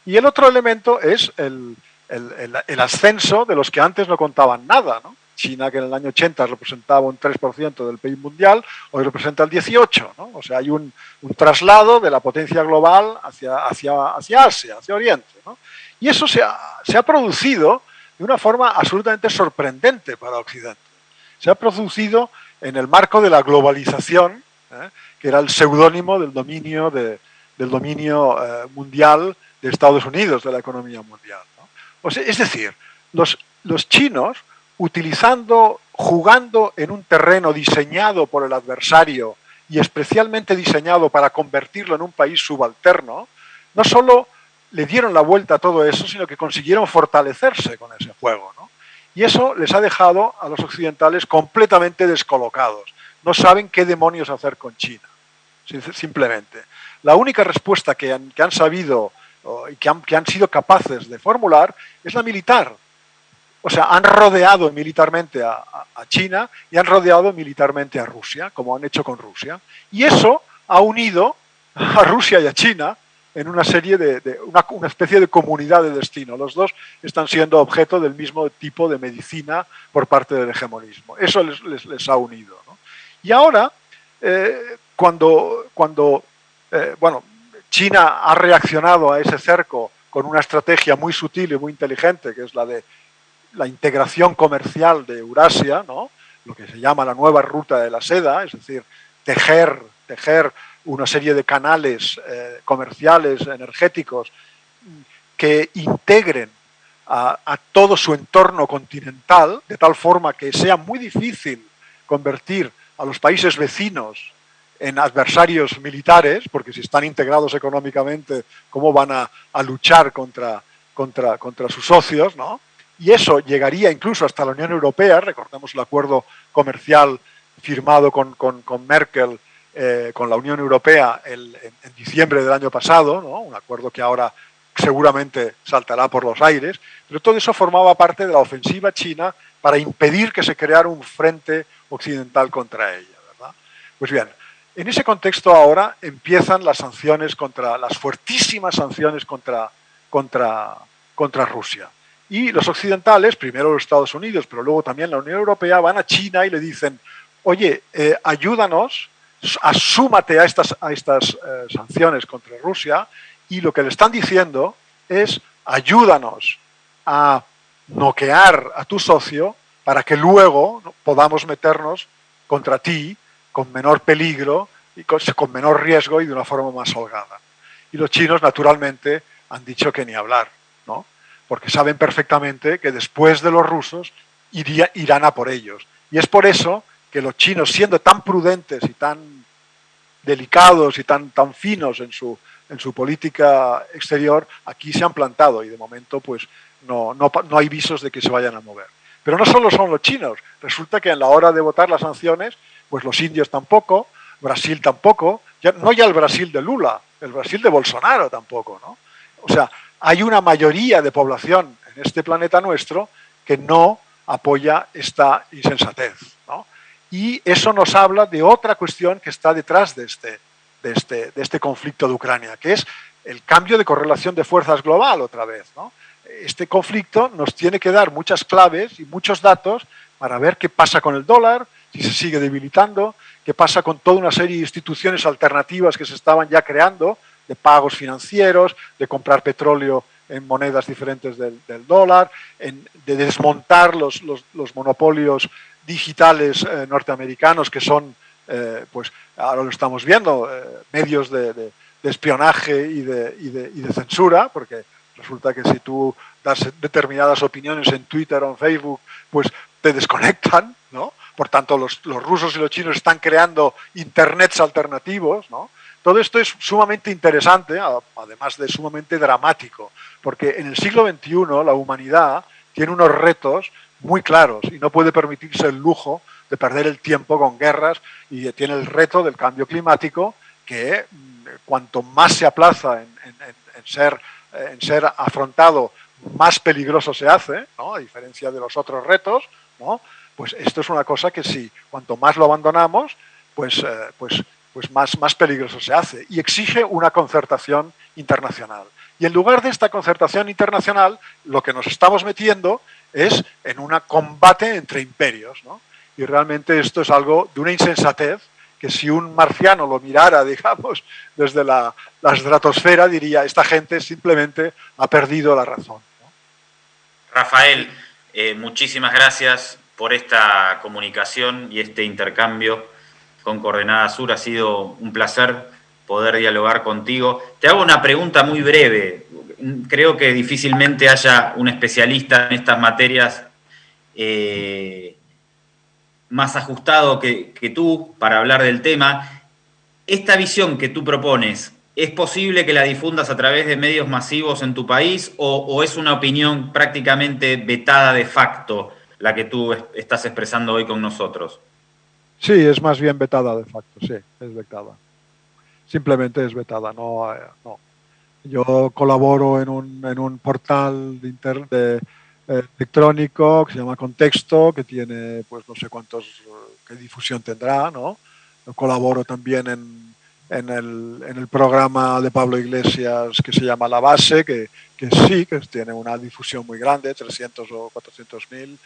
Y el otro elemento es el, el, ascenso de los que antes no contaban nada. ¿no? China, que en el año 80 representaba un 3% del PIB mundial, hoy representa el 18%. ¿no? O sea, hay un, un, traslado de la potencia global hacia, hacia, hacia Asia, hacia Oriente. ¿no? Y eso se ha, se ha producido de una forma absolutamente sorprendente para Occidente. Se ha producido en el marco de la globalización, ¿eh? que era el seudónimo del dominio, de, del dominio eh, mundial de Estados Unidos, de la economía mundial. O sea, es decir, los, los chinos, utilizando, jugando en un terreno diseñado por el adversario y especialmente diseñado para convertirlo en un país subalterno, no solo le dieron la vuelta a todo eso, sino que consiguieron fortalecerse con ese juego. ¿no? Y eso les ha dejado a los occidentales completamente descolocados. No saben qué demonios hacer con China, simplemente. La única respuesta que han, sabido y que han sido capaces de formular es la militar. O sea, han rodeado militarmente a, China y han rodeado militarmente a Rusia, como han hecho con Rusia. Y eso ha unido a Rusia y a China en una serie de, una, especie de comunidad de destino. Los dos están siendo objeto del mismo tipo de medicina por parte del hegemonismo. Eso les, ha unido. Y ahora, eh, cuando, cuando eh, bueno, China ha reaccionado a ese cerco con una estrategia muy sutil y muy inteligente, que es la de la integración comercial de Eurasia, ¿no? lo que se llama la nueva ruta de la seda, es decir, tejer, tejer una serie de canales eh, comerciales, energéticos, que integren a, a, todo su entorno continental, de tal forma que sea muy difícil convertir a los países vecinos en adversarios militares, porque si están integrados económicamente, ¿cómo van a, a luchar contra, contra, contra sus socios? ¿no? Y eso llegaría incluso hasta la Unión Europea, recordemos el acuerdo comercial firmado con, con, Merkel eh, con la Unión Europea en, diciembre del año pasado, ¿no? un acuerdo que ahora seguramente saltará por los aires, pero todo eso formaba parte de la ofensiva china para impedir que se creara un frente occidental contra ella. ¿verdad? Pues bien, en ese contexto ahora empiezan las sanciones contra, las fuertísimas sanciones contra, contra, contra Rusia. Y los occidentales, primero los Estados Unidos, pero luego también la Unión Europea, van a China y le dicen, oye, eh, ayúdanos asúmate a estas, eh, sanciones contra Rusia y lo que le están diciendo es ayúdanos a noquear a tu socio para que luego podamos meternos contra ti con menor peligro y con, con, menor riesgo y de una forma más holgada. Y los chinos, naturalmente, han dicho que ni hablar, ¿no? Porque saben perfectamente que después de los rusos iría, irán a por ellos. Y es por eso que los chinos, siendo tan prudentes y tan delicados y tan, tan finos en su, en su política exterior, aquí se han plantado y de momento pues no, no, no hay visos de que se vayan a mover. Pero no solo son los chinos, resulta que en la hora de votar las sanciones, pues los indios tampoco, Brasil tampoco, no ya el Brasil de Lula, el Brasil de Bolsonaro tampoco, ¿no? O sea, hay una mayoría de población en este planeta nuestro que no apoya esta insensatez, ¿no? Y eso nos habla de otra cuestión que está detrás de este, de este, de este conflicto de Ucrania, que es el cambio de correlación de fuerzas global otra vez. ¿no? Este conflicto nos tiene que dar muchas claves y muchos datos para ver qué pasa con el dólar, si se sigue debilitando, qué pasa con toda una serie de instituciones alternativas que se estaban ya creando, de pagos financieros, de comprar petróleo en monedas diferentes del, del dólar, en, de desmontar los, los, monopolios digitales eh, norteamericanos que son, eh, pues ahora lo estamos viendo, eh, medios de, de, de espionaje y de, y, y de, censura, porque resulta que si tú das determinadas opiniones en Twitter o en Facebook, pues te desconectan, ¿no? Por tanto, los, los rusos y los chinos están creando internets alternativos, ¿no? Todo esto es sumamente interesante, además de sumamente dramático, porque en el siglo XXI la humanidad tiene unos retos muy claros y no puede permitirse el lujo de perder el tiempo con guerras y tiene el reto del cambio climático que mm, cuanto más se aplaza en, ser, en ser afrontado, más peligroso se hace, a diferencia de los otros retos, pues esto es una cosa que si cuanto más lo abandonamos, pues, eh, pues, pues más, más peligroso se hace y exige una concertación internacional. Y en lugar de esta concertación internacional, lo que nos estamos metiendo es en un combate entre imperios. Y realmente esto es algo de una insensatez que si un marciano lo mirara, [laughs] digamos, desde la, estratosfera, diría, esta gente simplemente ha perdido la razón. Rafael, eh, muchísimas gracias por esta comunicación y este intercambio con Coordenada Sur. Ha sido un placer poder dialogar contigo. Te hago una pregunta muy breve. Creo que difícilmente haya un especialista en estas materias eh, más ajustado que, tú para hablar del tema. Esta visión que tú propones, ¿es posible que la difundas a través de medios masivos en tu país o, es una opinión prácticamente vetada de facto la que tú estás expresando hoy con nosotros? Sí, es más bien vetada de facto, sí, es vetada. Simplemente es vetada, no, eh, no. Yo colaboro en un, en un portal de, internet de eh, electrónico que se llama Contexto, que tiene pues no sé cuántos, qué difusión tendrá, ¿no? Colaboro también en, en, el, en el programa de Pablo Iglesias que se llama La Base, que, que sí, que tiene una difusión muy grande, 300 o 400 mil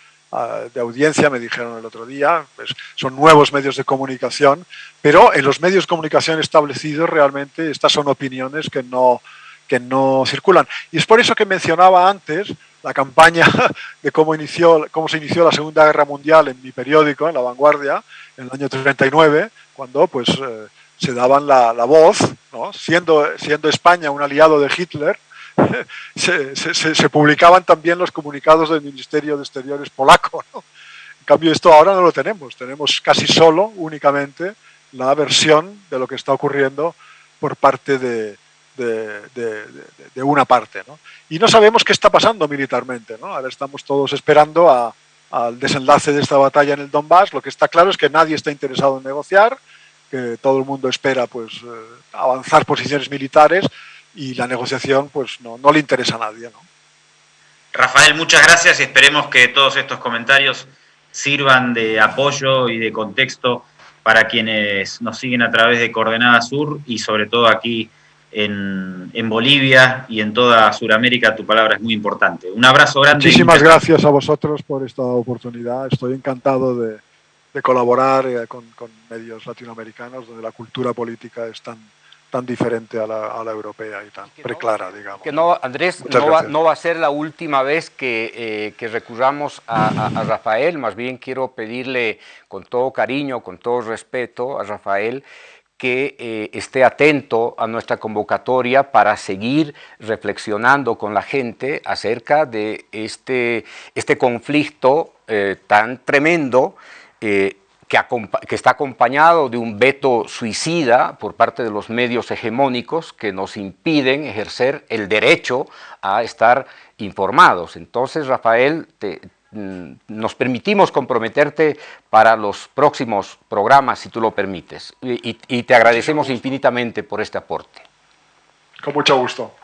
de audiencia, me dijeron el otro día, pues son nuevos medios de comunicación, pero en los medios de comunicación establecidos realmente estas son opiniones que no, que no circulan. Y es por eso que mencionaba antes la campaña [laughs] de cómo, inició, cómo se inició la Segunda Guerra Mundial en mi periódico, en La Vanguardia, en el año 39, cuando pues, eh, se daban la, voz, siendo, siendo España un aliado de Hitler, [laughs] se, publicaban también los comunicados del Ministerio de Exteriores polaco. En cambio, esto ahora no lo tenemos, tenemos casi solo, únicamente, la versión de lo que está ocurriendo por parte de, una parte. Y no sabemos qué está pasando militarmente. Ahora estamos todos esperando al desenlace de esta batalla en el Donbass. Lo que está claro es que nadie está interesado en negociar, que todo el mundo espera pues, eh, avanzar posiciones militares y la negociación pues, no, no le interesa a nadie. ¿no? Rafael, muchas gracias y esperemos que todos estos comentarios sirvan de apoyo y de contexto para quienes nos siguen a través de Coordenada Sur y sobre todo aquí en, Bolivia y en toda Sudamérica, tu palabra es muy importante. Un abrazo grande. Muchísimas gracias a vosotros por esta oportunidad. Estoy encantado de, colaborar eh, con, medios latinoamericanos donde la cultura política es tan, tan diferente a la, europea y tan preclara, digamos. Que no, Andrés, no va, a ser la última vez que, eh, que recurramos a, a, Rafael, más bien quiero pedirle con todo cariño, con todo respeto a Rafael, que eh, esté atento a nuestra convocatoria para seguir reflexionando con la gente acerca de este, este conflicto eh, tan tremendo que, que, está acompañado de un veto suicida por parte de los medios hegemónicos que nos impiden ejercer el derecho a estar informados. Entonces, Rafael, te, Mm, nos permitimos comprometerte para los próximos programas, si tú lo permites, y, te agradecemos infinitamente por este aporte. Con mucho gusto.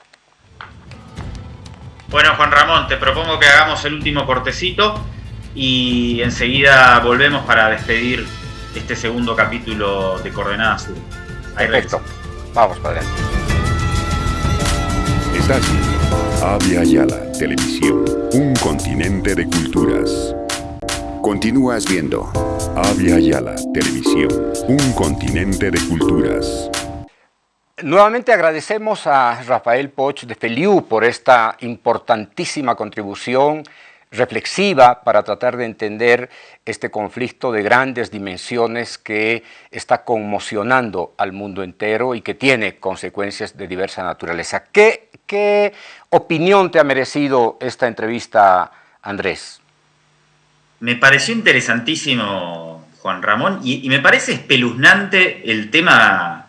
Bueno, Juan Ramón, te propongo que hagamos el último cortecito y enseguida volvemos para despedir este segundo capítulo de Coordenadas Sur. Perfecto. Vamos para adelante. Avia Yala Televisión, un continente de culturas. Continúas viendo Avia Yala Televisión, un continente de culturas. Nuevamente agradecemos a Rafael Poch de Feliu por esta importantísima contribución reflexiva para tratar de entender este conflicto de grandes dimensiones que está conmocionando al mundo entero y que tiene consecuencias de diversa naturaleza. ¿Qué, qué opinión te ha merecido esta entrevista, Andrés? Me pareció interesantísimo, Juan Ramón, y, me parece espeluznante el tema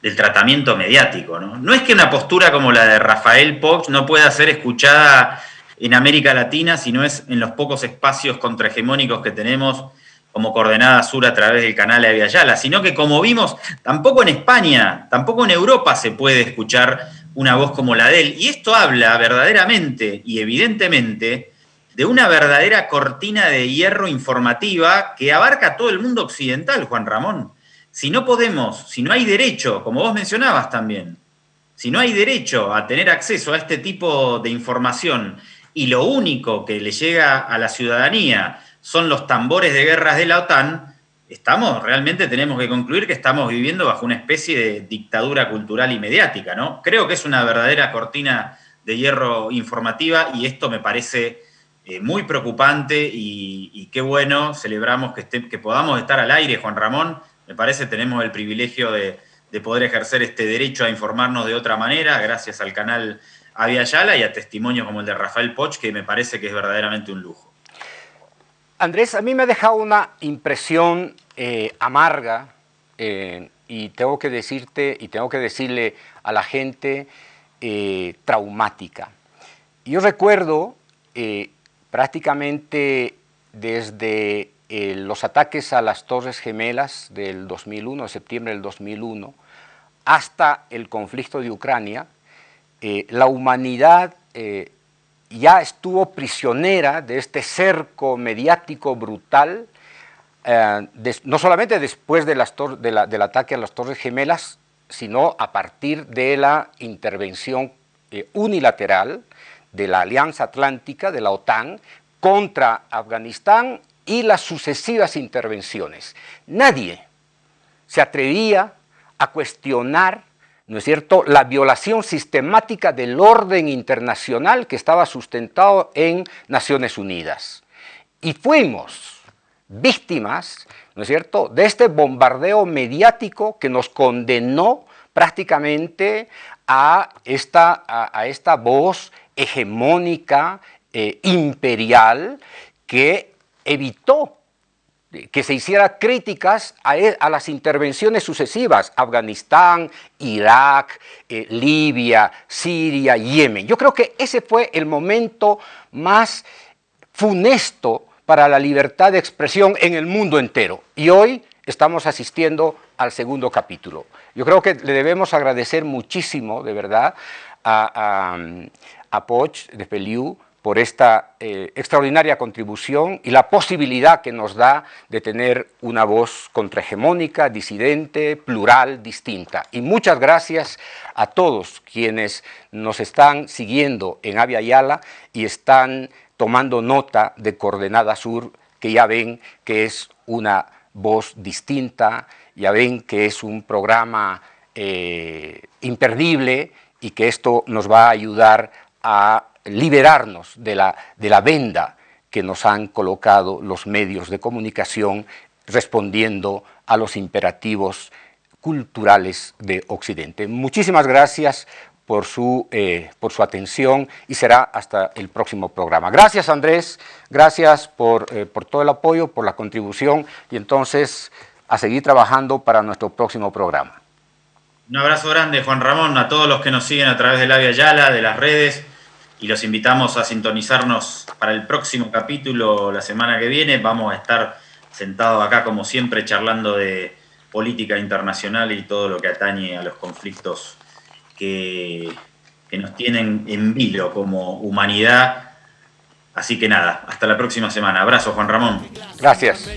del tratamiento mediático. ¿no? no es que una postura como la de Rafael Poch no pueda ser escuchada en América Latina, sino es en los pocos espacios contrahegemónicos que tenemos como coordenada sur a través del canal de Yala, sino que como vimos, tampoco en España, tampoco en Europa se puede escuchar una voz como la de él. Y esto habla verdaderamente y evidentemente de una verdadera cortina de hierro informativa que abarca todo el mundo occidental, Juan Ramón. Si no podemos, si no hay derecho, como vos mencionabas también, si no hay derecho a tener acceso a este tipo de información y lo único que le llega a la ciudadanía son los tambores de guerras de la OTAN, estamos, realmente tenemos que concluir que estamos viviendo bajo una especie de dictadura cultural y mediática, ¿no? Creo que es una verdadera cortina de hierro informativa y esto me parece eh, muy preocupante y, qué bueno, celebramos que, que podamos estar al aire, Juan Ramón, me parece tenemos el privilegio de, de poder ejercer este derecho a informarnos de otra manera, gracias al canal Avia Yala y a testimonios como el de Rafael Poch, que me parece que es verdaderamente un lujo. Andrés, a mí me ha dejado una impresión eh, amarga eh, y tengo que decirte y tengo que decirle a la gente eh, traumática. Yo recuerdo prácticamente desde los ataques a las Torres Gemelas del 2001, de septiembre del 2001, hasta el conflicto de Ucrania, eh, la humanidad eh, ya estuvo prisionera de este cerco mediático brutal, eh, no solamente después del ataque a las Torres Gemelas, sino a partir de la intervención unilateral de la Alianza Atlántica, de la OTAN, contra Afganistán y las sucesivas intervenciones. Nadie se atrevía a cuestionar ¿no es cierto?, la violación sistemática del orden internacional que estaba sustentado en Naciones Unidas. Y fuimos víctimas, ¿no es cierto?, de este bombardeo mediático que nos condenó prácticamente a esta, a, esta voz hegemónica, eh, imperial, que evitó que se hiciera críticas e, a, las intervenciones sucesivas, Afganistán, Irak, eh, Libia, Siria, Yemen. Yo creo que ese fue el momento más funesto para la libertad de expresión en el mundo entero. Y hoy estamos asistiendo al segundo capítulo. Yo creo que le debemos agradecer muchísimo, de verdad, a, a, a Poch de Peliú, por esta eh, extraordinaria contribución y la posibilidad que nos da de tener una voz contrahegemónica, disidente, plural, distinta. Y muchas gracias a todos quienes nos están siguiendo en Avia Yala y están tomando nota de Coordenada Sur, que ya ven que es una voz distinta, ya ven que es un programa eh, imperdible y que esto nos va a ayudar a liberarnos de la, de la venda que nos han colocado los medios de comunicación respondiendo a los imperativos culturales de Occidente. Muchísimas gracias por su, eh, por su atención y será hasta el próximo programa. Gracias Andrés, gracias por, eh, por todo el apoyo, por la contribución y entonces a seguir trabajando para nuestro próximo programa. Un abrazo grande Juan Ramón, a todos los que nos siguen a través de la Via Yala, de las redes, y los invitamos a sintonizarnos para el próximo capítulo la semana que viene. Vamos a estar sentados acá como siempre charlando de política internacional y todo lo que atañe a los conflictos que, que nos tienen en vilo como humanidad. Así que nada, hasta la próxima semana. Abrazo, Juan Ramón. Gracias.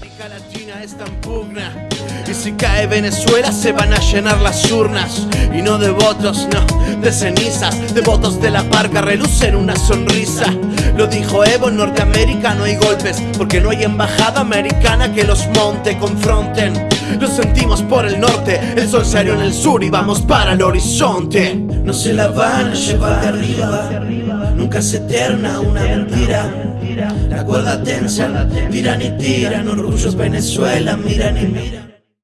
Si cae Venezuela se van a llenar las urnas. Y no de votos, no, de cenizas De votos de la parca relucen una sonrisa. Lo dijo Evo, en Norteamérica no hay golpes Porque no hay embajada americana que los monte, confronten. Lo sentimos por el norte, el sol salió en el sur y vamos para el horizonte. No se la van a llevar de arriba Nunca es eterna una mentira. La cuerda tensa, tiran y tiran Orgullos Venezuela, miran y miran